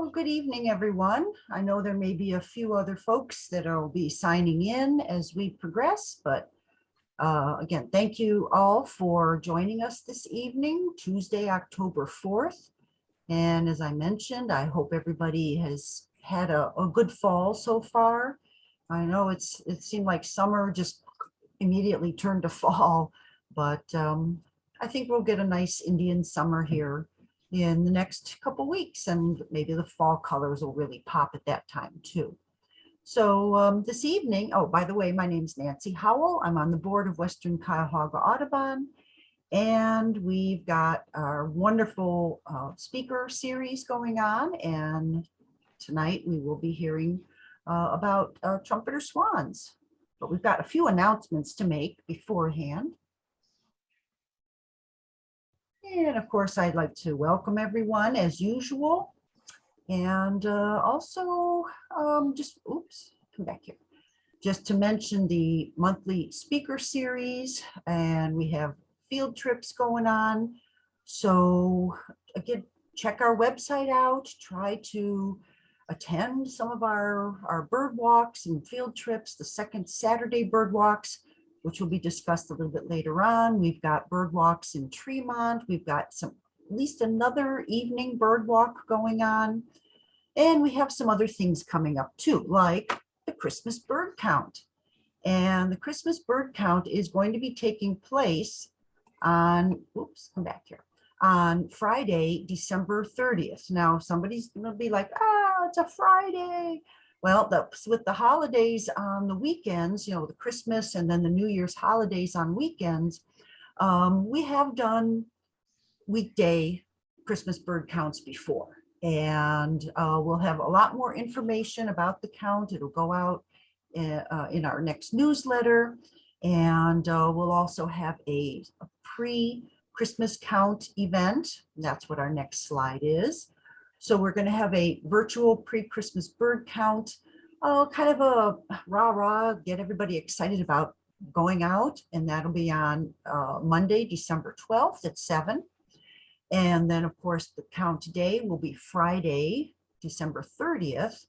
Well, good evening, everyone. I know there may be a few other folks that will be signing in as we progress, but uh, again, thank you all for joining us this evening, Tuesday, October 4th. And as I mentioned, I hope everybody has had a, a good fall so far. I know it's it seemed like summer just immediately turned to fall, but um, I think we'll get a nice Indian summer here in the next couple weeks and maybe the fall colors will really pop at that time too. So um, this evening, oh, by the way, my name's Nancy Howell. I'm on the board of Western Cuyahoga Audubon. And we've got our wonderful uh, speaker series going on. And tonight we will be hearing uh, about uh, trumpeter swans. But we've got a few announcements to make beforehand. And of course, I'd like to welcome everyone as usual. And uh, also um, just, oops, come back here. Just to mention the monthly speaker series and we have field trips going on. So again, check our website out, try to attend some of our, our bird walks and field trips, the second Saturday bird walks which will be discussed a little bit later on. We've got bird walks in Tremont. We've got some at least another evening bird walk going on. And we have some other things coming up too, like the Christmas bird count. And the Christmas bird count is going to be taking place on, oops, come back here, on Friday, December 30th. Now, somebody's gonna be like, ah, it's a Friday. Well, the, with the holidays on the weekends, you know, the Christmas and then the New Year's holidays on weekends, um, we have done weekday Christmas bird counts before. And uh, we'll have a lot more information about the count. It'll go out in, uh, in our next newsletter. And uh, we'll also have a, a pre-Christmas count event. That's what our next slide is. So we're going to have a virtual pre-Christmas bird count, uh, kind of a rah rah, get everybody excited about going out. And that'll be on uh, Monday, December 12th at 7. And then, of course, the count day will be Friday, December 30th.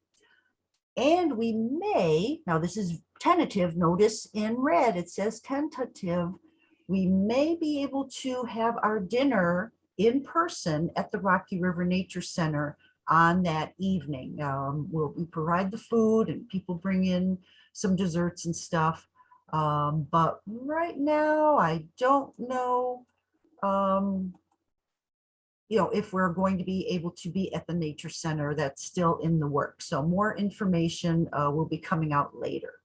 And we may, now this is tentative, notice in red, it says tentative. We may be able to have our dinner in person at the Rocky River Nature Center on that evening. Um, we'll, we provide the food and people bring in some desserts and stuff. Um, but right now, I don't know, um, you know, if we're going to be able to be at the Nature Center, that's still in the work. So more information uh, will be coming out later.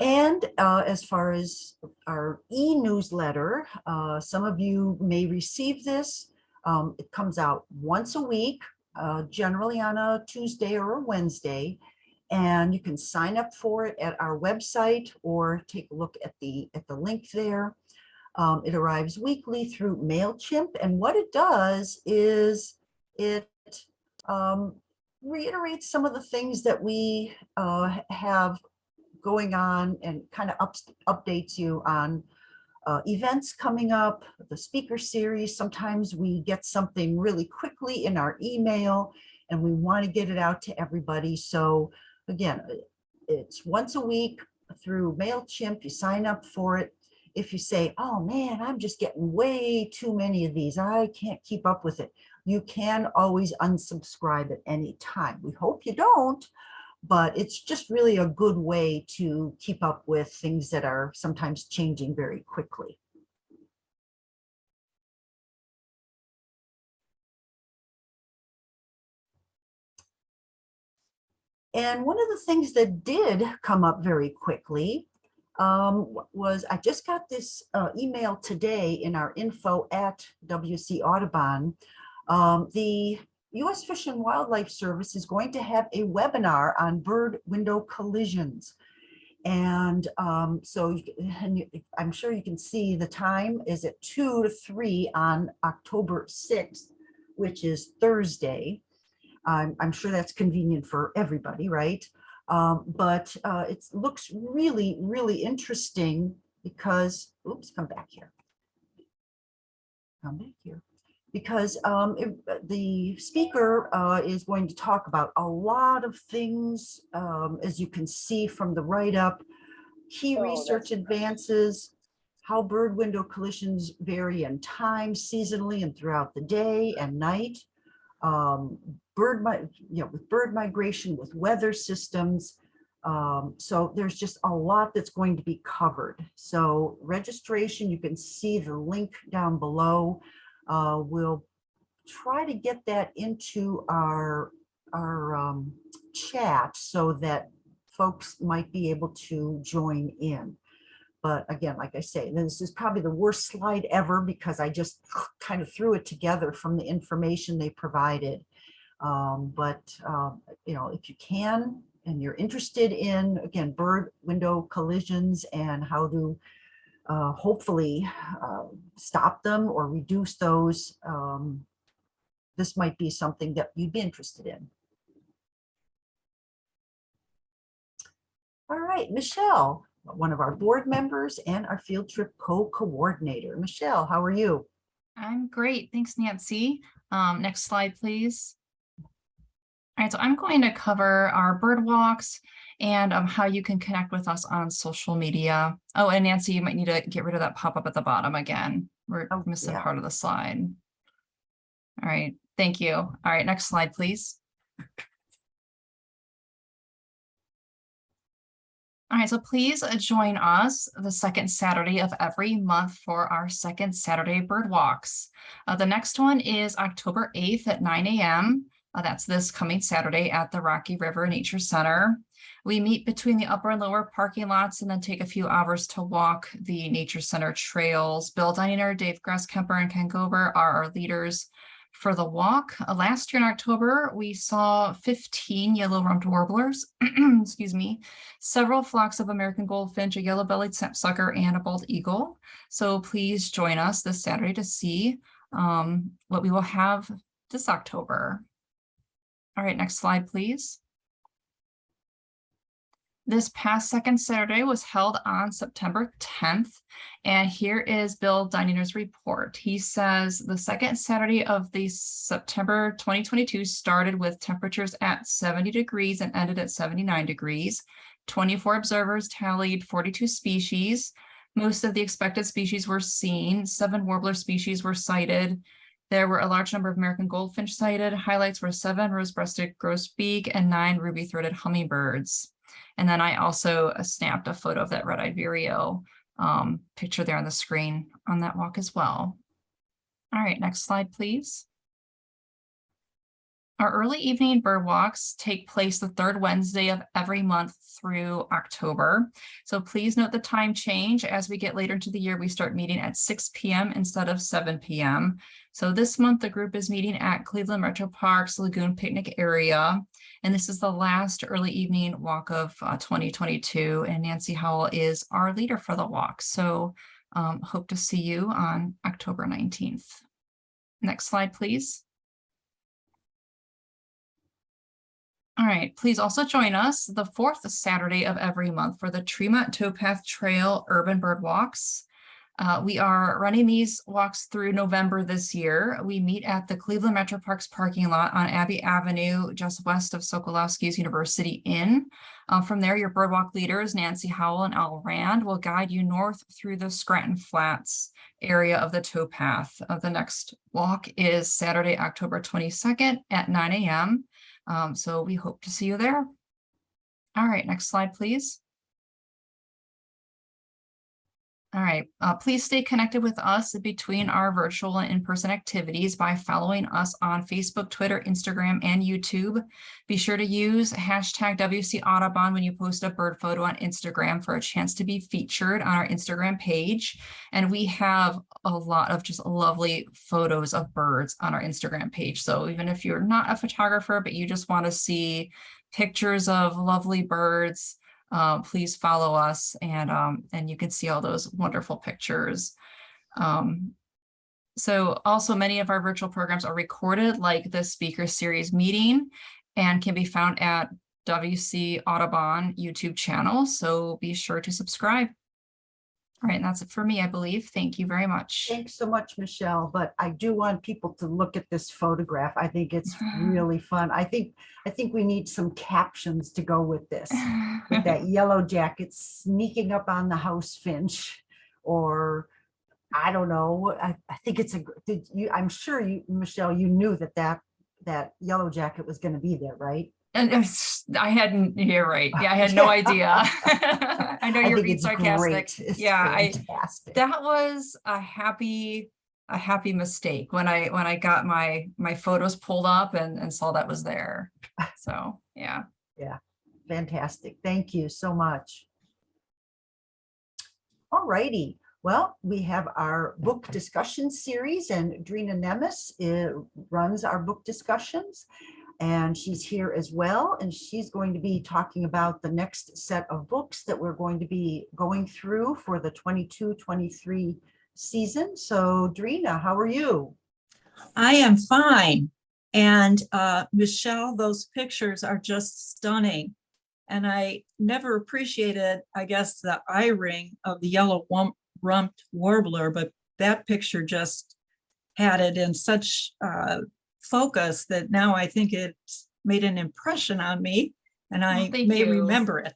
And uh, as far as our e-newsletter, uh, some of you may receive this. Um, it comes out once a week, uh, generally on a Tuesday or a Wednesday. And you can sign up for it at our website or take a look at the, at the link there. Um, it arrives weekly through MailChimp. And what it does is it um, reiterates some of the things that we uh, have going on and kind of up, updates you on uh, events coming up, the speaker series. Sometimes we get something really quickly in our email and we want to get it out to everybody. So again, it's once a week through MailChimp, you sign up for it. If you say, oh man, I'm just getting way too many of these, I can't keep up with it. You can always unsubscribe at any time. We hope you don't, but it's just really a good way to keep up with things that are sometimes changing very quickly. And one of the things that did come up very quickly um, was I just got this uh, email today in our info at WC Audubon. Um, the U.S. Fish and Wildlife Service is going to have a webinar on bird window collisions. And um, so you, and you, I'm sure you can see the time is at 2 to 3 on October 6th, which is Thursday. I'm, I'm sure that's convenient for everybody, right? Um, but uh, it looks really, really interesting because, oops, come back here. Come back here because um, it- the speaker uh, is going to talk about a lot of things, um, as you can see from the write-up, key Oh, research advances, how bird window collisions vary in time seasonally and throughout the day and night, um, bird, you know, with bird migration, with weather systems. Um, so there's just a lot that's going to be covered. So registration, you can see the link down below. Uh, we'll try to get that into our, our um, chat so that folks might be able to join in. But again, like I say, this is probably the worst slide ever because I just kind of threw it together from the information they provided. Um, but, um, you know, if you can, and you're interested in, again, bird window collisions and how to uh, hopefully uh, stop them or reduce those, um, this might be something that you'd be interested in. All right, Michelle, one of our board members and our field trip co-coordinator. Michelle, how are you? I'm great. Thanks, Nancy. Um, next slide, please. All right, so I'm going to cover our bird walks and um, how you can connect with us on social media. Oh, and Nancy, you might need to get rid of that pop-up at the bottom again. We're Oh, missing yeah. part of the slide. All right, thank you. All right, next slide, please. All right, so please join us the second Saturday of every month for our second Saturday bird walks. Uh, the next one is October 8th at 9 a.m. Uh, that's this coming Saturday at the Rocky River Nature Center. We meet between the upper and lower parking lots and then take a few hours to walk the Nature Center trails. Bill Diner, Dave Grasskemper, and Ken Gober are our leaders for the walk. Uh, last year in October, we saw 15 yellow-rumped warblers, excuse me, several flocks of American goldfinch, a yellow-bellied sapsucker, and a bald eagle. So please join us this Saturday to see um, what we will have this October. All right, next slide, please. This past second Saturday was held on September 10th. And here is Bill Dininger's report. He says the second Saturday of the September 2022 started with temperatures at 70 degrees and ended at 79 degrees. 24 observers tallied 42 species. Most of the expected species were seen. Seven warbler species were sighted. There were a large number of American goldfinch sighted. Highlights were seven rose-breasted grosbeak and nine ruby-throated hummingbirds. And then I also uh, snapped a photo of that red-eyed vireo um, picture there on the screen on that walk as well. All right, next slide, please. Our early evening bird walks take place the third Wednesday of every month through October. So please note the time change. As we get later into the year, we start meeting at 6 p.m. instead of 7 p.m. So this month, the group is meeting at Cleveland Metro Park's Lagoon Picnic area. And this is the last early evening walk of uh, 2022. And Nancy Howell is our leader for the walk. So um, hope to see you on October 19th. Next slide, please. All right, please also join us the fourth Saturday of every month for the Tremont Towpath Trail Urban Bird Walks. Uh, we are running these walks through November this year. We meet at the Cleveland Metro Parks parking lot on Abbey Avenue, just west of Sokolowski's University Inn. Uh, from there, your birdwalk leaders, Nancy Howell and Al Rand, will guide you north through the Scranton Flats area of the towpath. Uh, the next walk is Saturday, October 22nd at 9 a.m. Um, so we hope to see you there. All right, next slide, please. All right, uh, please stay connected with us between our virtual and in-person activities by following us on Facebook, Twitter, Instagram, and YouTube. Be sure to use hashtag WC Audubon when you post a bird photo on Instagram for a chance to be featured on our Instagram page. And we have a lot of just lovely photos of birds on our Instagram page. So even if you're not a photographer, but you just want to see pictures of lovely birds, uh, please follow us and um, and you can see all those wonderful pictures. Um, so also many of our virtual programs are recorded like the speaker series meeting and can be found at WC Audubon YouTube channel. So be sure to subscribe. All right, and that's it for me, I believe. Thank you very much. Thanks so much, Michelle, but I do want people to look at this photograph. I think it's really fun. I think, I think we need some captions to go with this. With that yellow jacket sneaking up on the house finch or I don't know. I, I think it's a, did you, I'm sure you, Michelle, you knew that that, that yellow jacket was going to be there, right? And it's, I hadn't, you're right. Yeah, I had no idea. I know I you're being sarcastic. Yeah, I- That was a happy, a happy mistake when I, when I got my, my photos pulled up and, and saw that was there. So, yeah. Yeah, fantastic. Thank you so much. All righty. Well, we have our book discussion series and Drina Nemes uh, runs our book discussions. And she's here as well, and she's going to be talking about the next set of books that we're going to be going through for the 22-23 season. So Drina, how are you? I am fine. And uh, Michelle, those pictures are just stunning. And I never appreciated, I guess, the eye ring of the yellow rumped warbler, but that picture just had it in such uh, focus that now I think it's made an impression on me and I thank may you. remember it.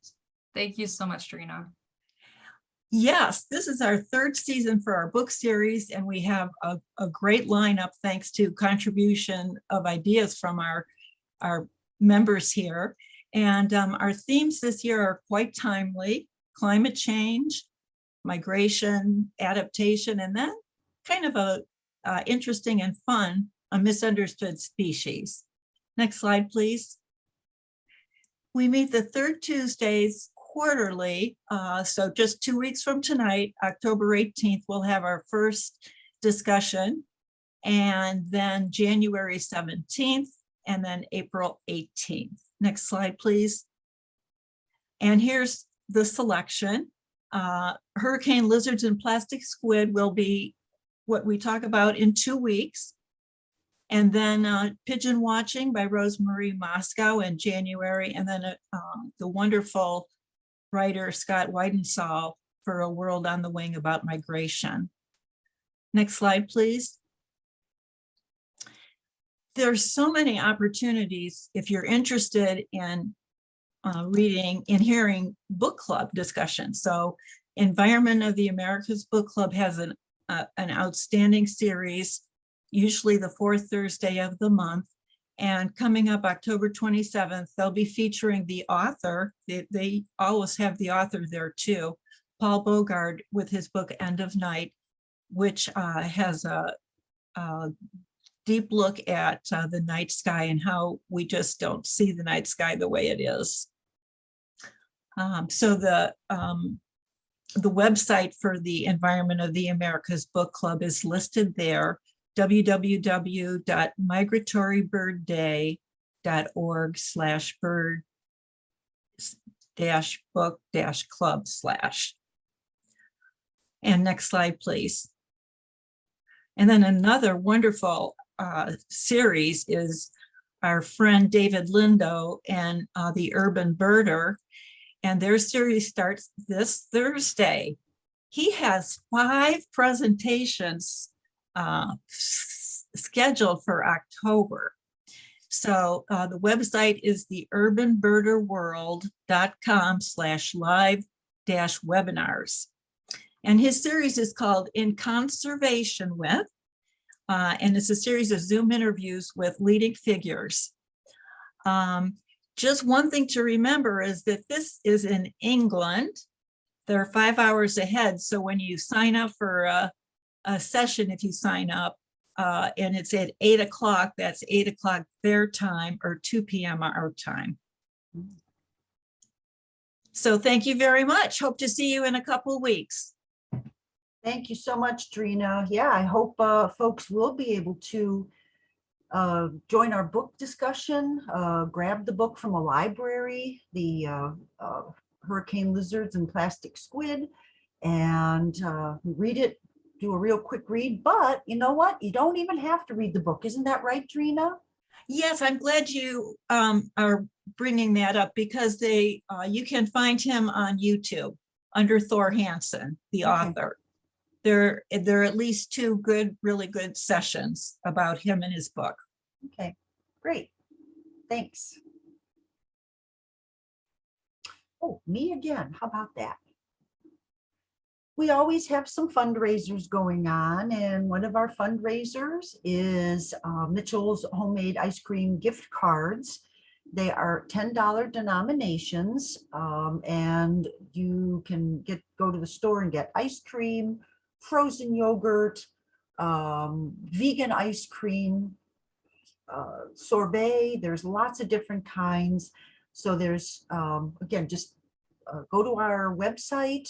Thank you so much, Drina. Yes, this is our third season for our book series, and we have a, a great lineup thanks to contribution of ideas from our, our members here. And um, our themes this year are quite timely, climate change, migration, adaptation, and then kind of a uh, interesting and fun, a misunderstood species. Next slide, please. We meet the third Tuesdays quarterly, uh, so just two weeks from tonight, October 18th, we'll have our first discussion. And then January 17th, and then April 18th. Next slide, please. And here's the selection. Uh, Hurricane lizards and plastic squid will be what we talk about in two weeks. And then uh, Pigeon Watching by Rosemary Mosco in January, and then uh, um, the wonderful writer Scott Weidensaul for A World on the Wing about migration. Next slide, please. There's so many opportunities if you're interested in uh, reading and hearing book club discussions. So Environment of the Americas Book Club has an, uh, an outstanding series, usually the fourth Thursday of the month. And coming up October 27th, they'll be featuring the author. They, they always have the author there too, Paul Bogard with his book End of Night, which uh, has a, a deep look at uh, the night sky and how we just don't see the night sky the way it is. Um, so the um, the website for the Environment of the Americas Book Club is listed there www.migratorybirdday.org slash bird dash book dash club slash. And next slide, please. And then another wonderful uh, series is our friend David Lindo and uh, the Urban Birder. And their series starts this Thursday. He has five presentations uh, scheduled for October. So uh, the website is the urbanbirderworld.com slash live dash webinars. And his series is called In Conservation With, uh, and it's a series of Zoom interviews with leading figures. Um, just one thing to remember is that this is in England. They're five hours ahead. So when you sign up for a, a session, if you sign up, uh, and it's at eight o'clock, that's eight o'clock their time or 2 p.m. our time. So thank you very much. Hope to see you in a couple weeks. Thank you so much, Drina. Yeah, I hope uh, folks will be able to uh, join our book discussion, uh, grab the book from a library, the uh, uh, Hurricane Lizards and Plastic Squid, and uh, read it, do a real quick read. But you know what? You don't even have to read the book. Isn't that right, Drina? Yes, I'm glad you um, are bringing that up because they, uh, you can find him on YouTube. under Thor Hanson, the Okay. author. There, there are at least two good, really good sessions about him and his book. Okay, great. Thanks. Oh, me again. How about that? We always have some fundraisers going on and one of our fundraisers is uh, Mitchell's Homemade Ice Cream Gift Cards. They are $10 denominations um, and you can get, go to the store and get ice cream, frozen yogurt, um, vegan ice cream, uh, sorbet, there's lots of different kinds. So there's, um, again, just uh, go to our website,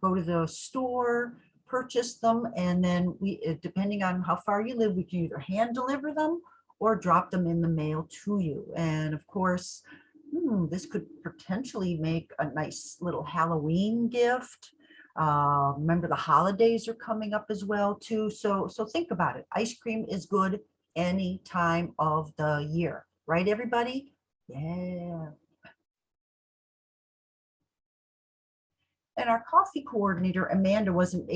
go to the store, purchase them, and then we, uh, depending on how far you live, we can either hand deliver them or drop them in the mail to you. And of course, hmm, this could potentially make a nice little Halloween gift. Uh, remember the holidays are coming up as well too. So, so think about it. Ice cream is good any time of the year, right, everybody? Yeah. And our coffee coordinator, Amanda, wasn't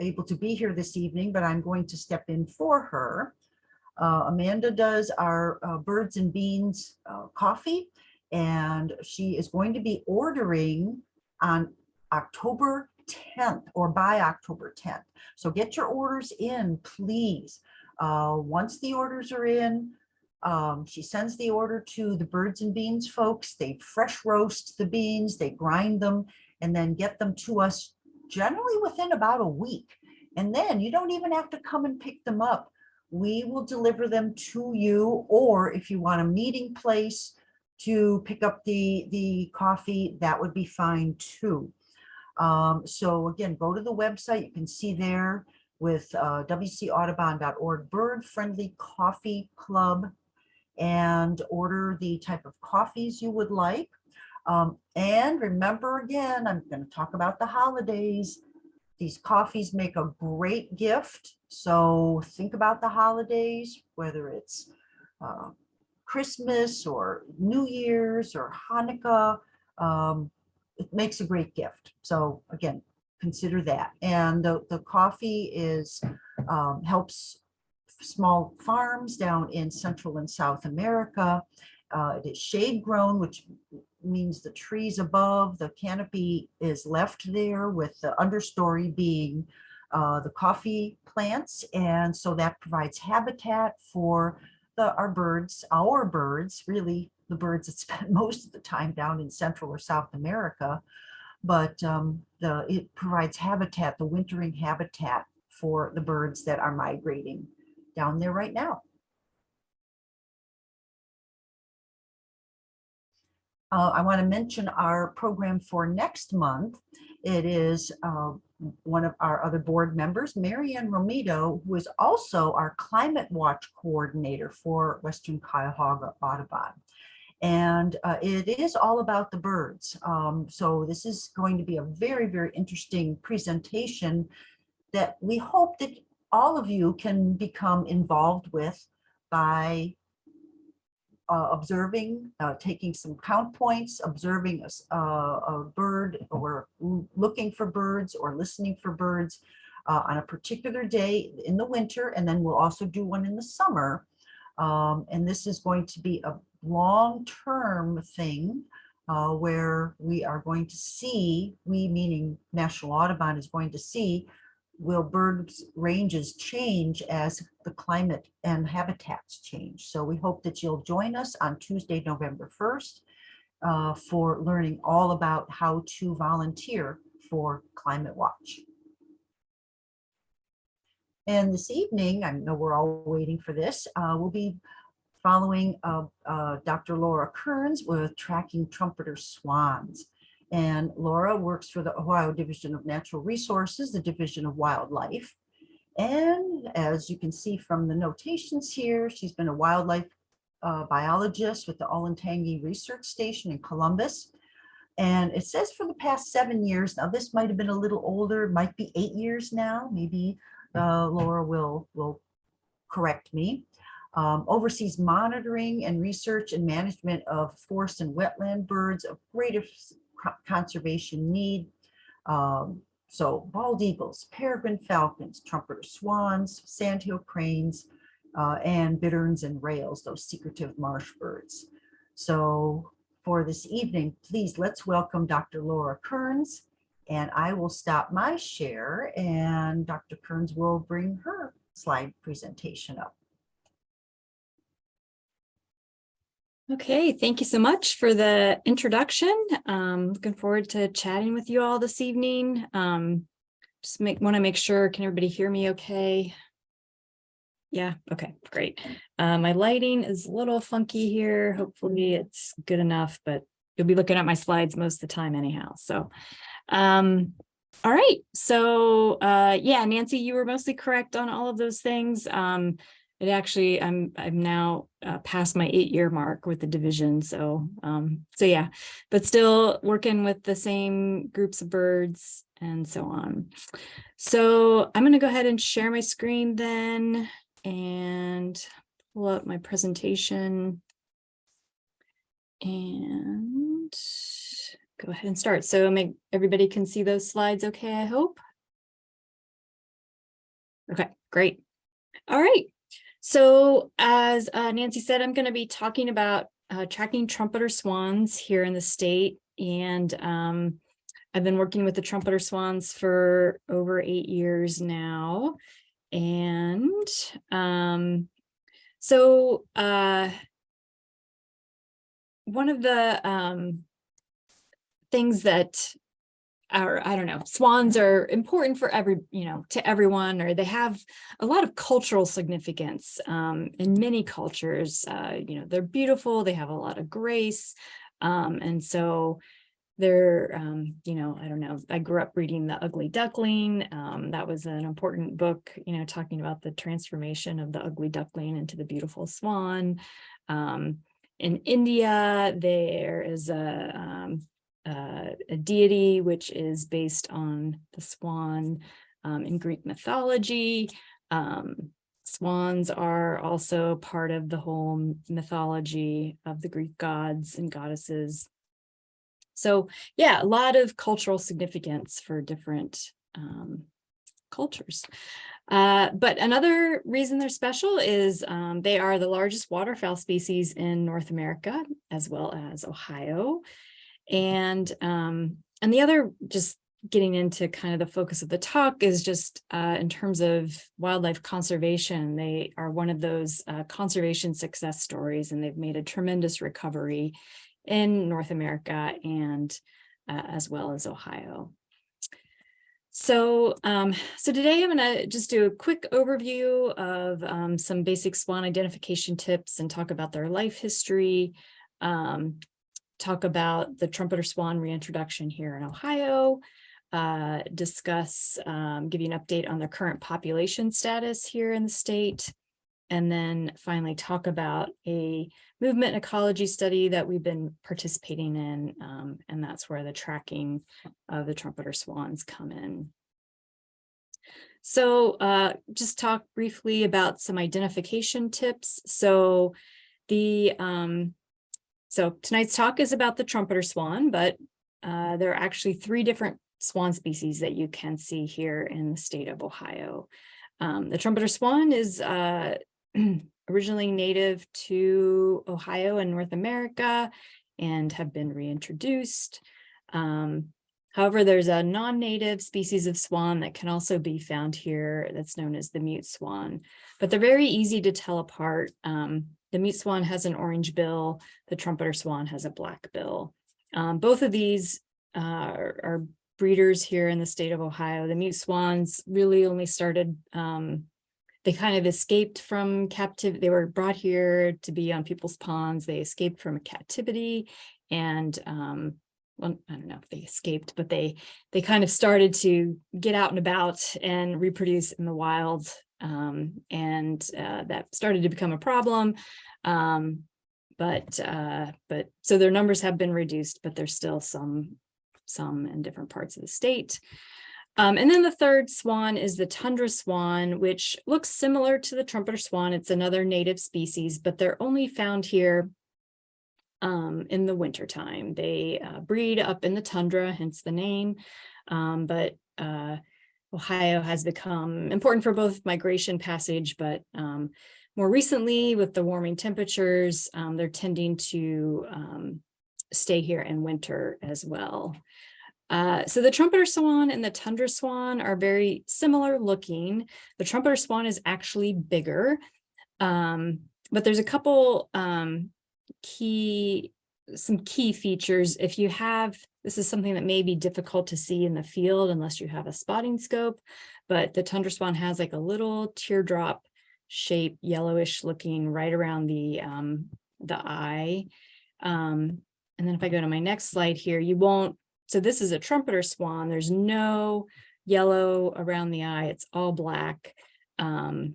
able to be here this evening, but I'm going to step in for her. Uh, Amanda does our uh, Birds and Beans uh, coffee, and she is going to be ordering on October 10th or by October 10th. So get your orders in, please. Uh, once the orders are in, um, she sends the order to the birds and beans folks. They fresh roast the beans, they grind them, and then get them to us generally within about a week. And then you don't even have to come and pick them up. We will deliver them to you, or if you want a meeting place to pick up the, the coffee, that would be fine too. Um, so again, go to the website. You can see there with uh, wcaudubon.org Bird Friendly Coffee Club and order the type of coffees you would like. Um, and remember again, I'm going to talk about the holidays. These coffees make a great gift. So think about the holidays, whether it's uh, Christmas or New Year's or Hanukkah. Um, it makes a great gift. So again, consider that. And the, the coffee is, um, helps small farms down in Central and South America. Uh, it is shade grown, which means the trees above the canopy is left there with the understory being uh, the coffee plants. And so that provides habitat for the, our birds, our birds, really the birds that spend most of the time down in Central or South America. But um, the, it provides habitat, the wintering habitat for the birds that are migrating down there right now. Uh, I want to mention our program for next month. It is uh, one of our other board members, Marianne Romito, who is also our Climate Watch Coordinator for Western Cuyahoga Audubon. And uh, it is all about the birds. Um, so this is going to be a very, very interesting presentation that we hope that all of you can become involved with by uh, observing, uh, taking some count points, observing a, uh, a bird or looking for birds or listening for birds uh, on a particular day in the winter. And then we'll also do one in the summer. Um, and this is going to be a long-term thing uh, where we are going to see, we meaning National Audubon is going to see will birds ranges change as the climate and habitats change. So we hope that you'll join us on Tuesday, November 1st uh, for learning all about how to volunteer for Climate Watch. And this evening, I know we're all waiting for this, uh, we'll be following uh, uh, Dr. Laura Kearns with Tracking Trumpeter Swans. And Laura works for the Ohio Division of Natural Resources, the Division of Wildlife. And as you can see from the notations here, she's been a wildlife uh, biologist with the Olentangy Research Station in Columbus. And it says for the past seven years, now this might have been a little older, might be eight years now, maybe uh, Laura will, will correct me. Um, oversees monitoring and research and management of forest and wetland birds of greatest co- conservation need. Um, so bald eagles, peregrine falcons, trumpeter swans, sandhill cranes, uh, and bitterns and rails, those secretive marsh birds. So for this evening, please let's welcome Dr. Laura Kearns. And I will stop my share and Dr. Kearns will bring her slide presentation up. Okay, thank you so much for the introduction. Um, looking forward to chatting with you all this evening. Um, just make, want to make sure, can everybody hear me okay? Yeah, okay, great. Uh, my lighting is a little funky here. Hopefully it's good enough, but you'll be looking at my slides most of the time anyhow, so. Um, all right, so uh, yeah, Nancy, you were mostly correct on all of those things. Um, it actually, I'm, I'm now uh, past my eight-year mark with the division, so, um, so yeah. But still working with the same groups of birds and so on. So I'm gonna go ahead and share my screen then and pull up my presentation. And go ahead and start. So make, everybody can see those slides okay, I hope? Okay, great. All right. So as uh, Nancy said, I'm going to be talking about uh, tracking trumpeter swans here in the state. And um, I've been working with the trumpeter swans for over eight years now. And um, so uh, one of the um, things that are, I don't know, swans are important for every, you know, to everyone, or they have a lot of cultural significance um, in many cultures. Uh, you know, they're beautiful, they have a lot of grace. Um, and so they're, um, you know, I don't know, I grew up reading The Ugly Duckling. Um, that was an important book, you know, talking about the transformation of the ugly duckling into the beautiful swan. Um, in India, there is a, um, uh, a deity which is based on the swan um, in Greek mythology. Um, swans are also part of the whole mythology of the Greek gods and goddesses. So yeah, a lot of cultural significance for different um, cultures. Uh, but another reason they're special is um, they are the largest waterfowl species in North America, as well as Ohio. And um, and the other just getting into kind of the focus of the talk is just uh, in terms of wildlife conservation. They are one of those uh, conservation success stories, and they've made a tremendous recovery in North America and uh, as well as Ohio. So, um, so today I'm going to just do a quick overview of um, some basic swan identification tips and talk about their life history, um, talk about the trumpeter swan reintroduction here in Ohio, uh, discuss, um, give you an update on the current population status here in the state, and then finally talk about a movement ecology study that we've been participating in, um, and that's where the tracking of the trumpeter swans come in. So uh, just talk briefly about some identification tips. So the um, so tonight's talk is about the trumpeter swan, but uh, there are actually three different swan species that you can see here in the state of Ohio. Um, the trumpeter swan is uh, originally native to Ohio and North America and have been reintroduced. Um, however, there's a non-native species of swan that can also be found here that's known as the mute swan, but they're very easy to tell apart. Um, the mute swan has an orange bill, the trumpeter swan has a black bill. Um, both of these uh, are, are, breeders here in the state of Ohio. The mute swans really only started, um, they kind of escaped from captivity. They were brought here to be on people's ponds. They escaped from a captivity and um, well, I don't know if they escaped, but they they kind of started to get out and about and reproduce in the wild um, and uh, that started to become a problem. Um, but uh, but so their numbers have been reduced, but there's still some some in different parts of the state. Um, and then the third swan is the tundra swan, which looks similar to the trumpeter swan. It's another native species, but they're only found here um, in the wintertime. They uh, breed up in the tundra, hence the name. Um, but uh, Ohio has become important for both migration passage, but um, more recently with the warming temperatures, um, they're tending to um, stay here in winter as well. Uh, so the trumpeter swan and the tundra swan are very similar looking. The trumpeter swan is actually bigger, um, but there's a couple um, key, some key features. If you have, this is something that may be difficult to see in the field unless you have a spotting scope, but the tundra swan has like a little teardrop shape, yellowish looking right around the, um, the eye. Um, and then if I go to my next slide here, you won't, so this is a trumpeter swan. There's no yellow around the eye. It's all black. Um,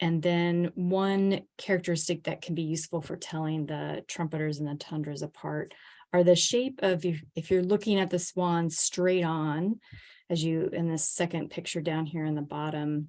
and then one characteristic that can be useful for telling the trumpeters and the tundras apart are the shape of, if, if you're looking at the swan straight on, as you, in this second picture down here in the bottom,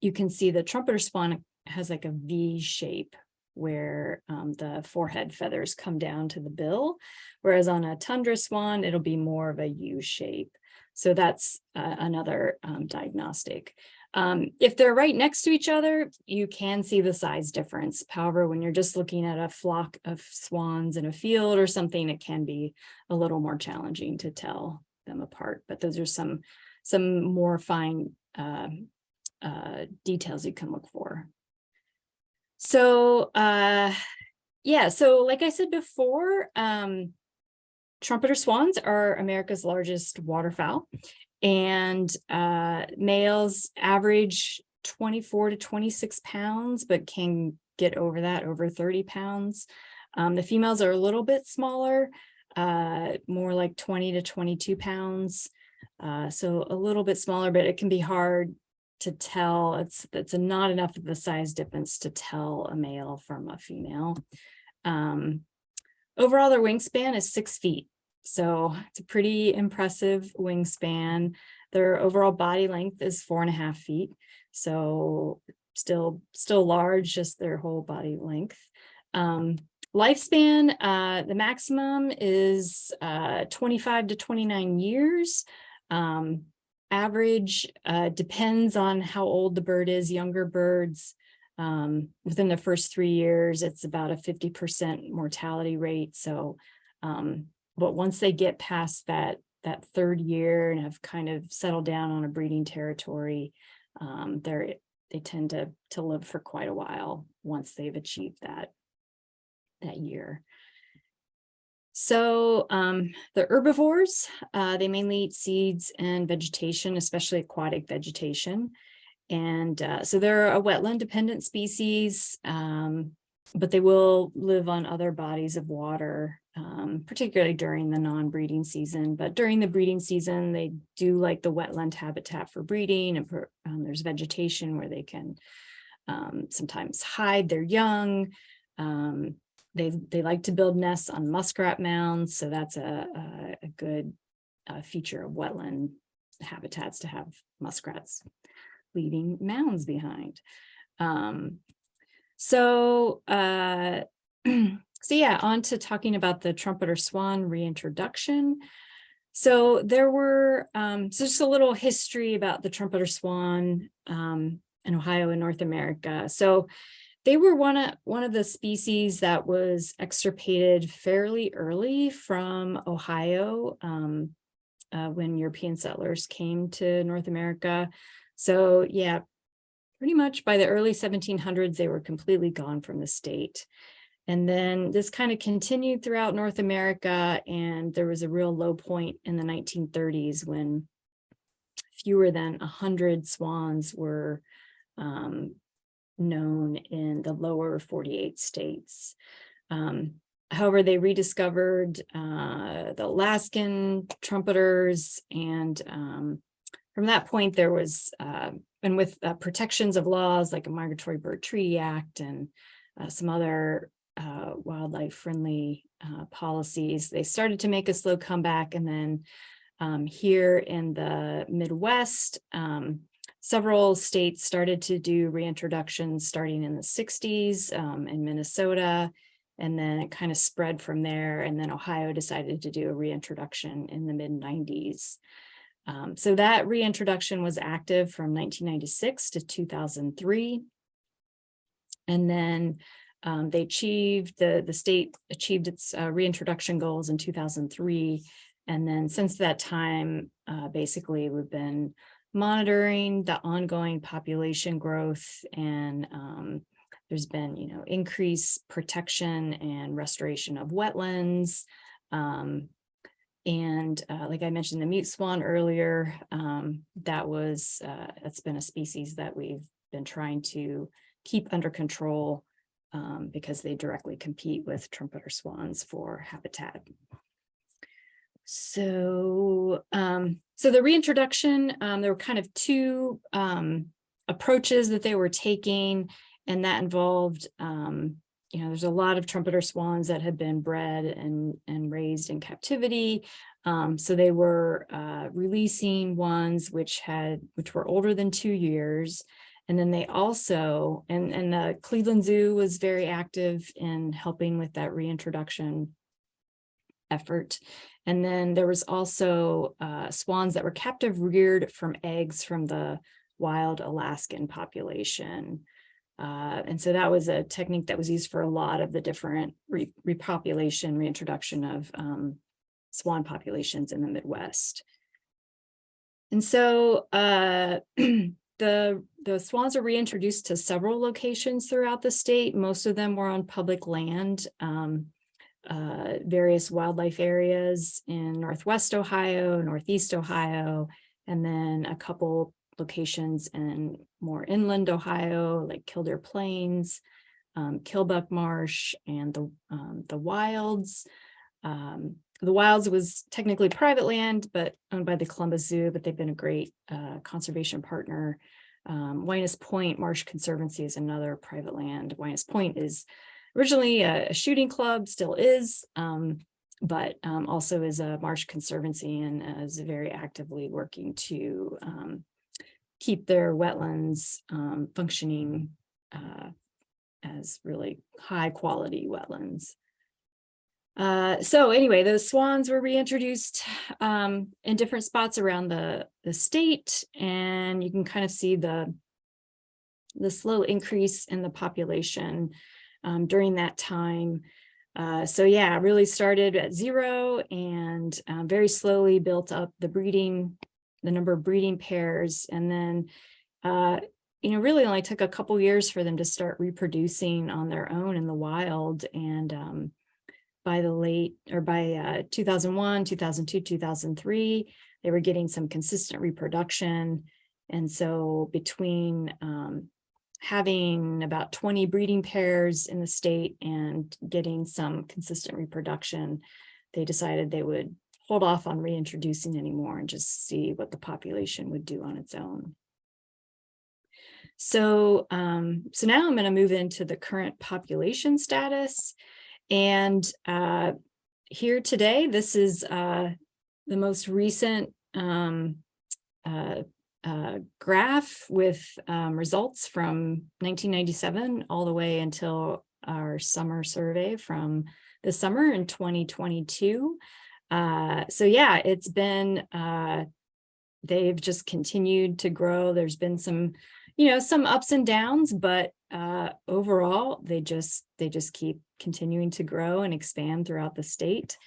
you can see the trumpeter swan has like a V shape where um, the forehead feathers come down to the bill, whereas on a tundra swan, it'll be more of a U shape. So that's uh, another um, diagnostic. Um, if they're right next to each other, you can see the size difference. However, when you're just looking at a flock of swans in a field or something, it can be a little more challenging to tell them apart. But those are some, some more fine uh, uh, details you can look for. So, uh, yeah, so like I said before, um, trumpeter swans are America's largest waterfowl and uh, males average 24 to 26 pounds, but can get over that, over 30 pounds. Um, the females are a little bit smaller, uh, more like 20 to 22 pounds. Uh, so a little bit smaller, but it can be hard to tell. It's, it's a not enough of a size difference to tell a male from a female. Um, overall, their wingspan is six feet. So it's a pretty impressive wingspan. Their overall body length is four and a half feet. So still, still large, just their whole body length. Um, lifespan, uh, the maximum is uh, 25 to 29 years. Um, average uh, depends on how old the bird is. Younger birds, um, within the first three years, it's about a 50% mortality rate. So um, but once they get past that that third year and have kind of settled down on a breeding territory, um, they're they tend to to live for quite a while once they've achieved that that year. So um, the herbivores, uh, they mainly eat seeds and vegetation, especially aquatic vegetation. And uh, so they're a wetland dependent species, um, but they will live on other bodies of water um, particularly during the non-breeding season. But during the breeding season, they do like the wetland habitat for breeding and um, there's vegetation where they can um, sometimes hide their young. Um, they, they like to build nests on muskrat mounds. So that's a, a, a good uh, feature of wetland habitats to have muskrats leaving mounds behind. Um, so uh, So yeah, on to talking about the trumpeter swan reintroduction. So there were um, so just a little history about the trumpeter swan um, in Ohio and North America. So they were one of one of the species that was extirpated fairly early from Ohio um, uh, when European settlers came to North America. So yeah, pretty much by the early 1700s, they were completely gone from the state. And then this kind of continued throughout North America, and there was a real low point in the 1930s when fewer than 100 swans were um, known in the lower 48 states. Um, however, they rediscovered uh, the Alaskan trumpeters, and um, from that point, there was, uh, and with uh, protections of laws like a Migratory Bird Treaty Act and uh, some other uh, wildlife friendly uh, policies. They started to make a slow comeback and then um, here in the Midwest, um, several states started to do reintroductions starting in the 60s um, in Minnesota, and then it kind of spread from there. And then Ohio decided to do a reintroduction in the mid 90s. Um, so that reintroduction was active from nineteen ninety-six to two thousand three. And then um, they achieved, the, the state achieved its uh, reintroduction goals in two thousand three. And then since that time, uh, basically, we've been monitoring the ongoing population growth and um, there's been, you know, increased protection and restoration of wetlands. Um, and uh, like I mentioned, the mute swan earlier, um, that was, uh, that's been a species that we've been trying to keep under control um, because they directly compete with trumpeter swans for habitat. So, um, so the reintroduction, um, there were kind of two, um, approaches that they were taking, and that involved, um, you know, there's a lot of trumpeter swans that had been bred and, and raised in captivity. Um, so they were, uh, releasing ones which had, which were older than two years. And then they also, and, and the Cleveland Zoo was very active in helping with that reintroduction effort. And then there was also uh, swans that were captive reared from eggs from the wild Alaskan population. Uh, and so that was a technique that was used for a lot of the different re repopulation, reintroduction of um, swan populations in the Midwest. And so uh, the, the swans are reintroduced to several locations throughout the state. Most of them were on public land. Um, uh, various wildlife areas in Northwest Ohio, Northeast Ohio, and then a couple locations in more inland Ohio, like Killdeer Plains, um, Killbuck Marsh, and the, um, the Wilds. Um, the Wilds was technically private land, but owned by the Columbus Zoo, but they've been a great uh, conservation partner. Um, Winous Point Marsh Conservancy is another private land. Winous Point is originally a, a shooting club, still is, um, but um, also is a marsh conservancy and is very actively working to um, keep their wetlands um, functioning uh, as really high quality wetlands. Uh, so anyway, those swans were reintroduced um, in different spots around the, the state, and you can kind of see the, the slow increase in the population um, during that time. Uh, so yeah, really started at zero and uh, very slowly built up the breeding, the number of breeding pairs. And then, uh, you know, really only took a couple years for them to start reproducing on their own in the wild. And um, by the late or by uh, 2001, 2002, 2003, they were getting some consistent reproduction. And so between um, having about 20 breeding pairs in the state and getting some consistent reproduction, they decided they would hold off on reintroducing anymore and just see what the population would do on its own. So, um, so now I'm going to move into the current population status. And uh, here today, this is uh, the most recent um, uh, uh, graph with um, results from 1997 all the way until our summer survey from the summer in 2022. Uh, so yeah, it's been, uh, they've just continued to grow. There's been some, you know, some ups and downs, but uh, overall, they just, they just keep continuing to grow and expand throughout the state.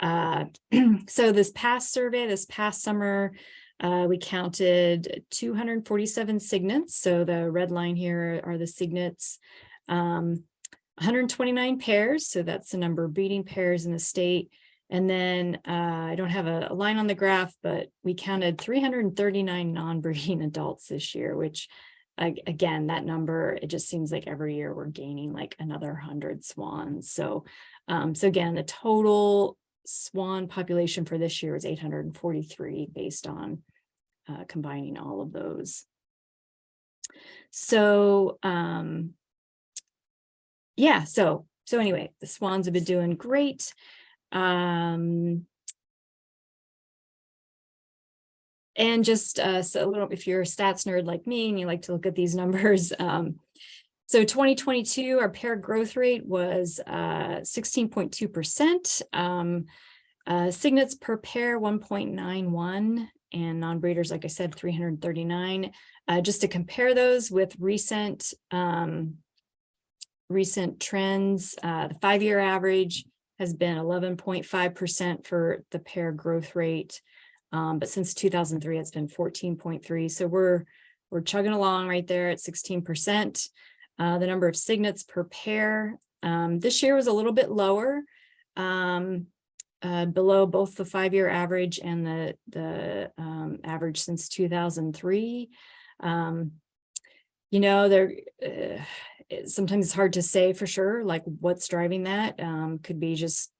Uh, so this past survey, this past summer, uh, we counted 247 cygnets. So the red line here are the cygnets. Um, 129 pairs. So that's the number of breeding pairs in the state. And then uh, I don't have a, a, line on the graph, but we counted 339 non-breeding adults this year, which again, that number, it just seems like every year we're gaining like another 100 swans. So, um, so again, the total swan population for this year is 843 based on uh, combining all of those. So um, yeah, so so anyway, the swans have been doing great. Um, and just uh, so a little, if you're a stats nerd like me and you like to look at these numbers, um, so 2022, our pair growth rate was 16.2%. Uh, um, uh, cygnets per pair 1.91 and non-breeders, like I said, three hundred and thirty-nine. Uh, just to compare those with recent, um, recent trends, uh, the five-year average has been eleven point five percent for the pair growth rate. Um, but since two thousand three, it's been fourteen point three. So we're, we're chugging along right there at sixteen percent. Uh, the number of cygnets per pair, um, this year was a little bit lower. Um, uh, below both the five-year average and the, the, um, average since two thousand three. Um, you know, there, uh, sometimes it's hard to say for sure, like what's driving that, um, could be just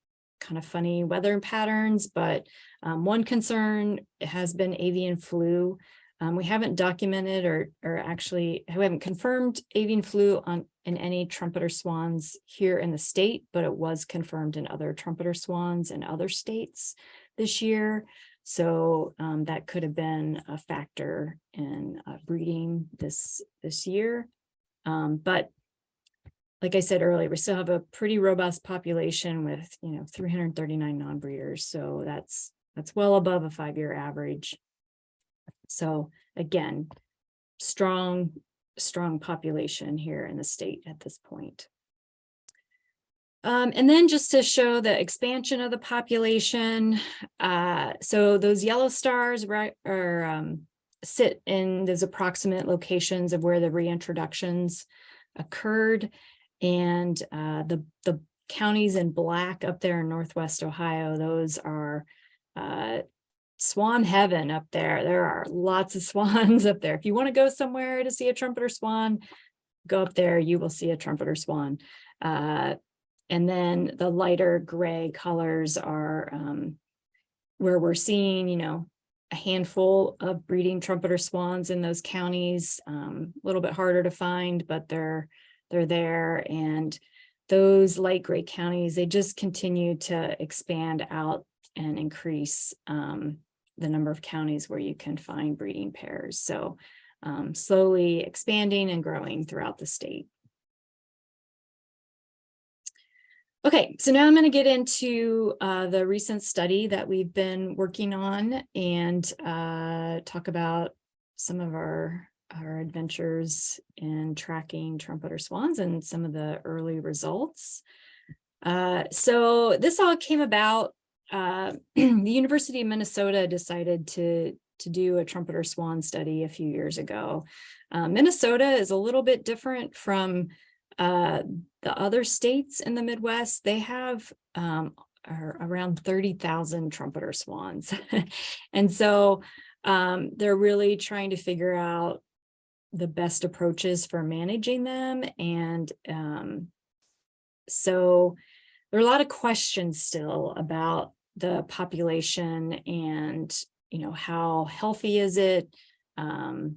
kind of funny weather patterns, but, um, one concern has been avian flu. Um, we haven't documented or, or actually, we haven't confirmed avian flu on, in any trumpeter swans here in the state, but it was confirmed in other trumpeter swans in other states this year. So um, that could have been a factor in uh, breeding this, this year. Um, but like I said earlier, we still have a pretty robust population with, you know, three hundred and thirty-nine non-breeders. So that's, that's well above a five-year average. So again, strong, strong population here in the state at this point. Um, and then just to show the expansion of the population, uh, so those yellow stars right are um, sit in those approximate locations of where the reintroductions occurred. And uh, the, the counties in black up there in Northwest Ohio, those are uh, swan heaven up there. There are lots of swans up there. If you want to go somewhere to see a trumpeter swan, go up there, you will see a trumpeter swan. Uh, and then the lighter gray colors are um, where we're seeing, you know, a handful of breeding trumpeter swans in those counties, um, a little bit harder to find, but they're they're there. And those light gray counties, they just continue to expand out and increase um, the number of counties where you can find breeding pairs. So um, slowly expanding and growing throughout the state. Okay, so now I'm going to get into uh, the recent study that we've been working on and uh, talk about some of our our adventures in tracking trumpeter swans and some of the early results. Uh, so this all came about, uh, the University of Minnesota decided to, to do a trumpeter swan study a few years ago. Uh, Minnesota is a little bit different from uh, the other states in the Midwest. They have um, around 30,000 trumpeter swans. and so um, they're really trying to figure out the best approaches for managing them. And um, so there are a lot of questions still about the population and, you know, how healthy is it? Um,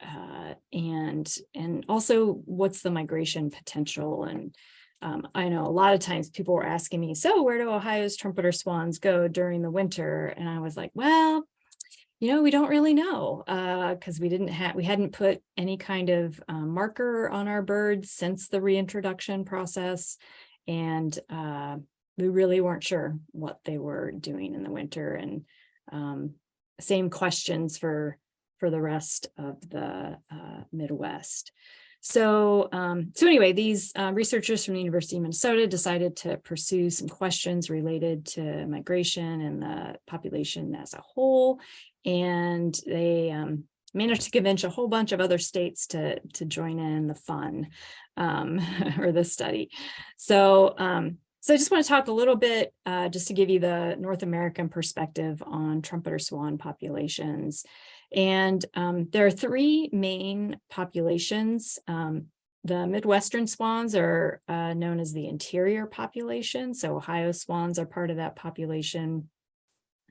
uh, and, and also what's the migration potential? And um, I know a lot of times people were asking me, so where do Ohio's trumpeter swans go during the winter? And I was like, well, you know, we don't really know because we didn't have, we hadn't put any kind of um, marker on our birds since the reintroduction process. And uh, we really weren't sure what they were doing in the winter and um, same questions for, for the rest of the uh, Midwest. So, um, so anyway, these uh, researchers from the University of Minnesota decided to pursue some questions related to migration and the population as a whole and they um, managed to convince a whole bunch of other states to to join in the fun um, or the study. So um, so I just want to talk a little bit uh, just to give you the North American perspective on trumpeter swan populations. And um, there are three main populations. Um, the Midwestern swans are uh, known as the interior population. So Ohio swans are part of that population.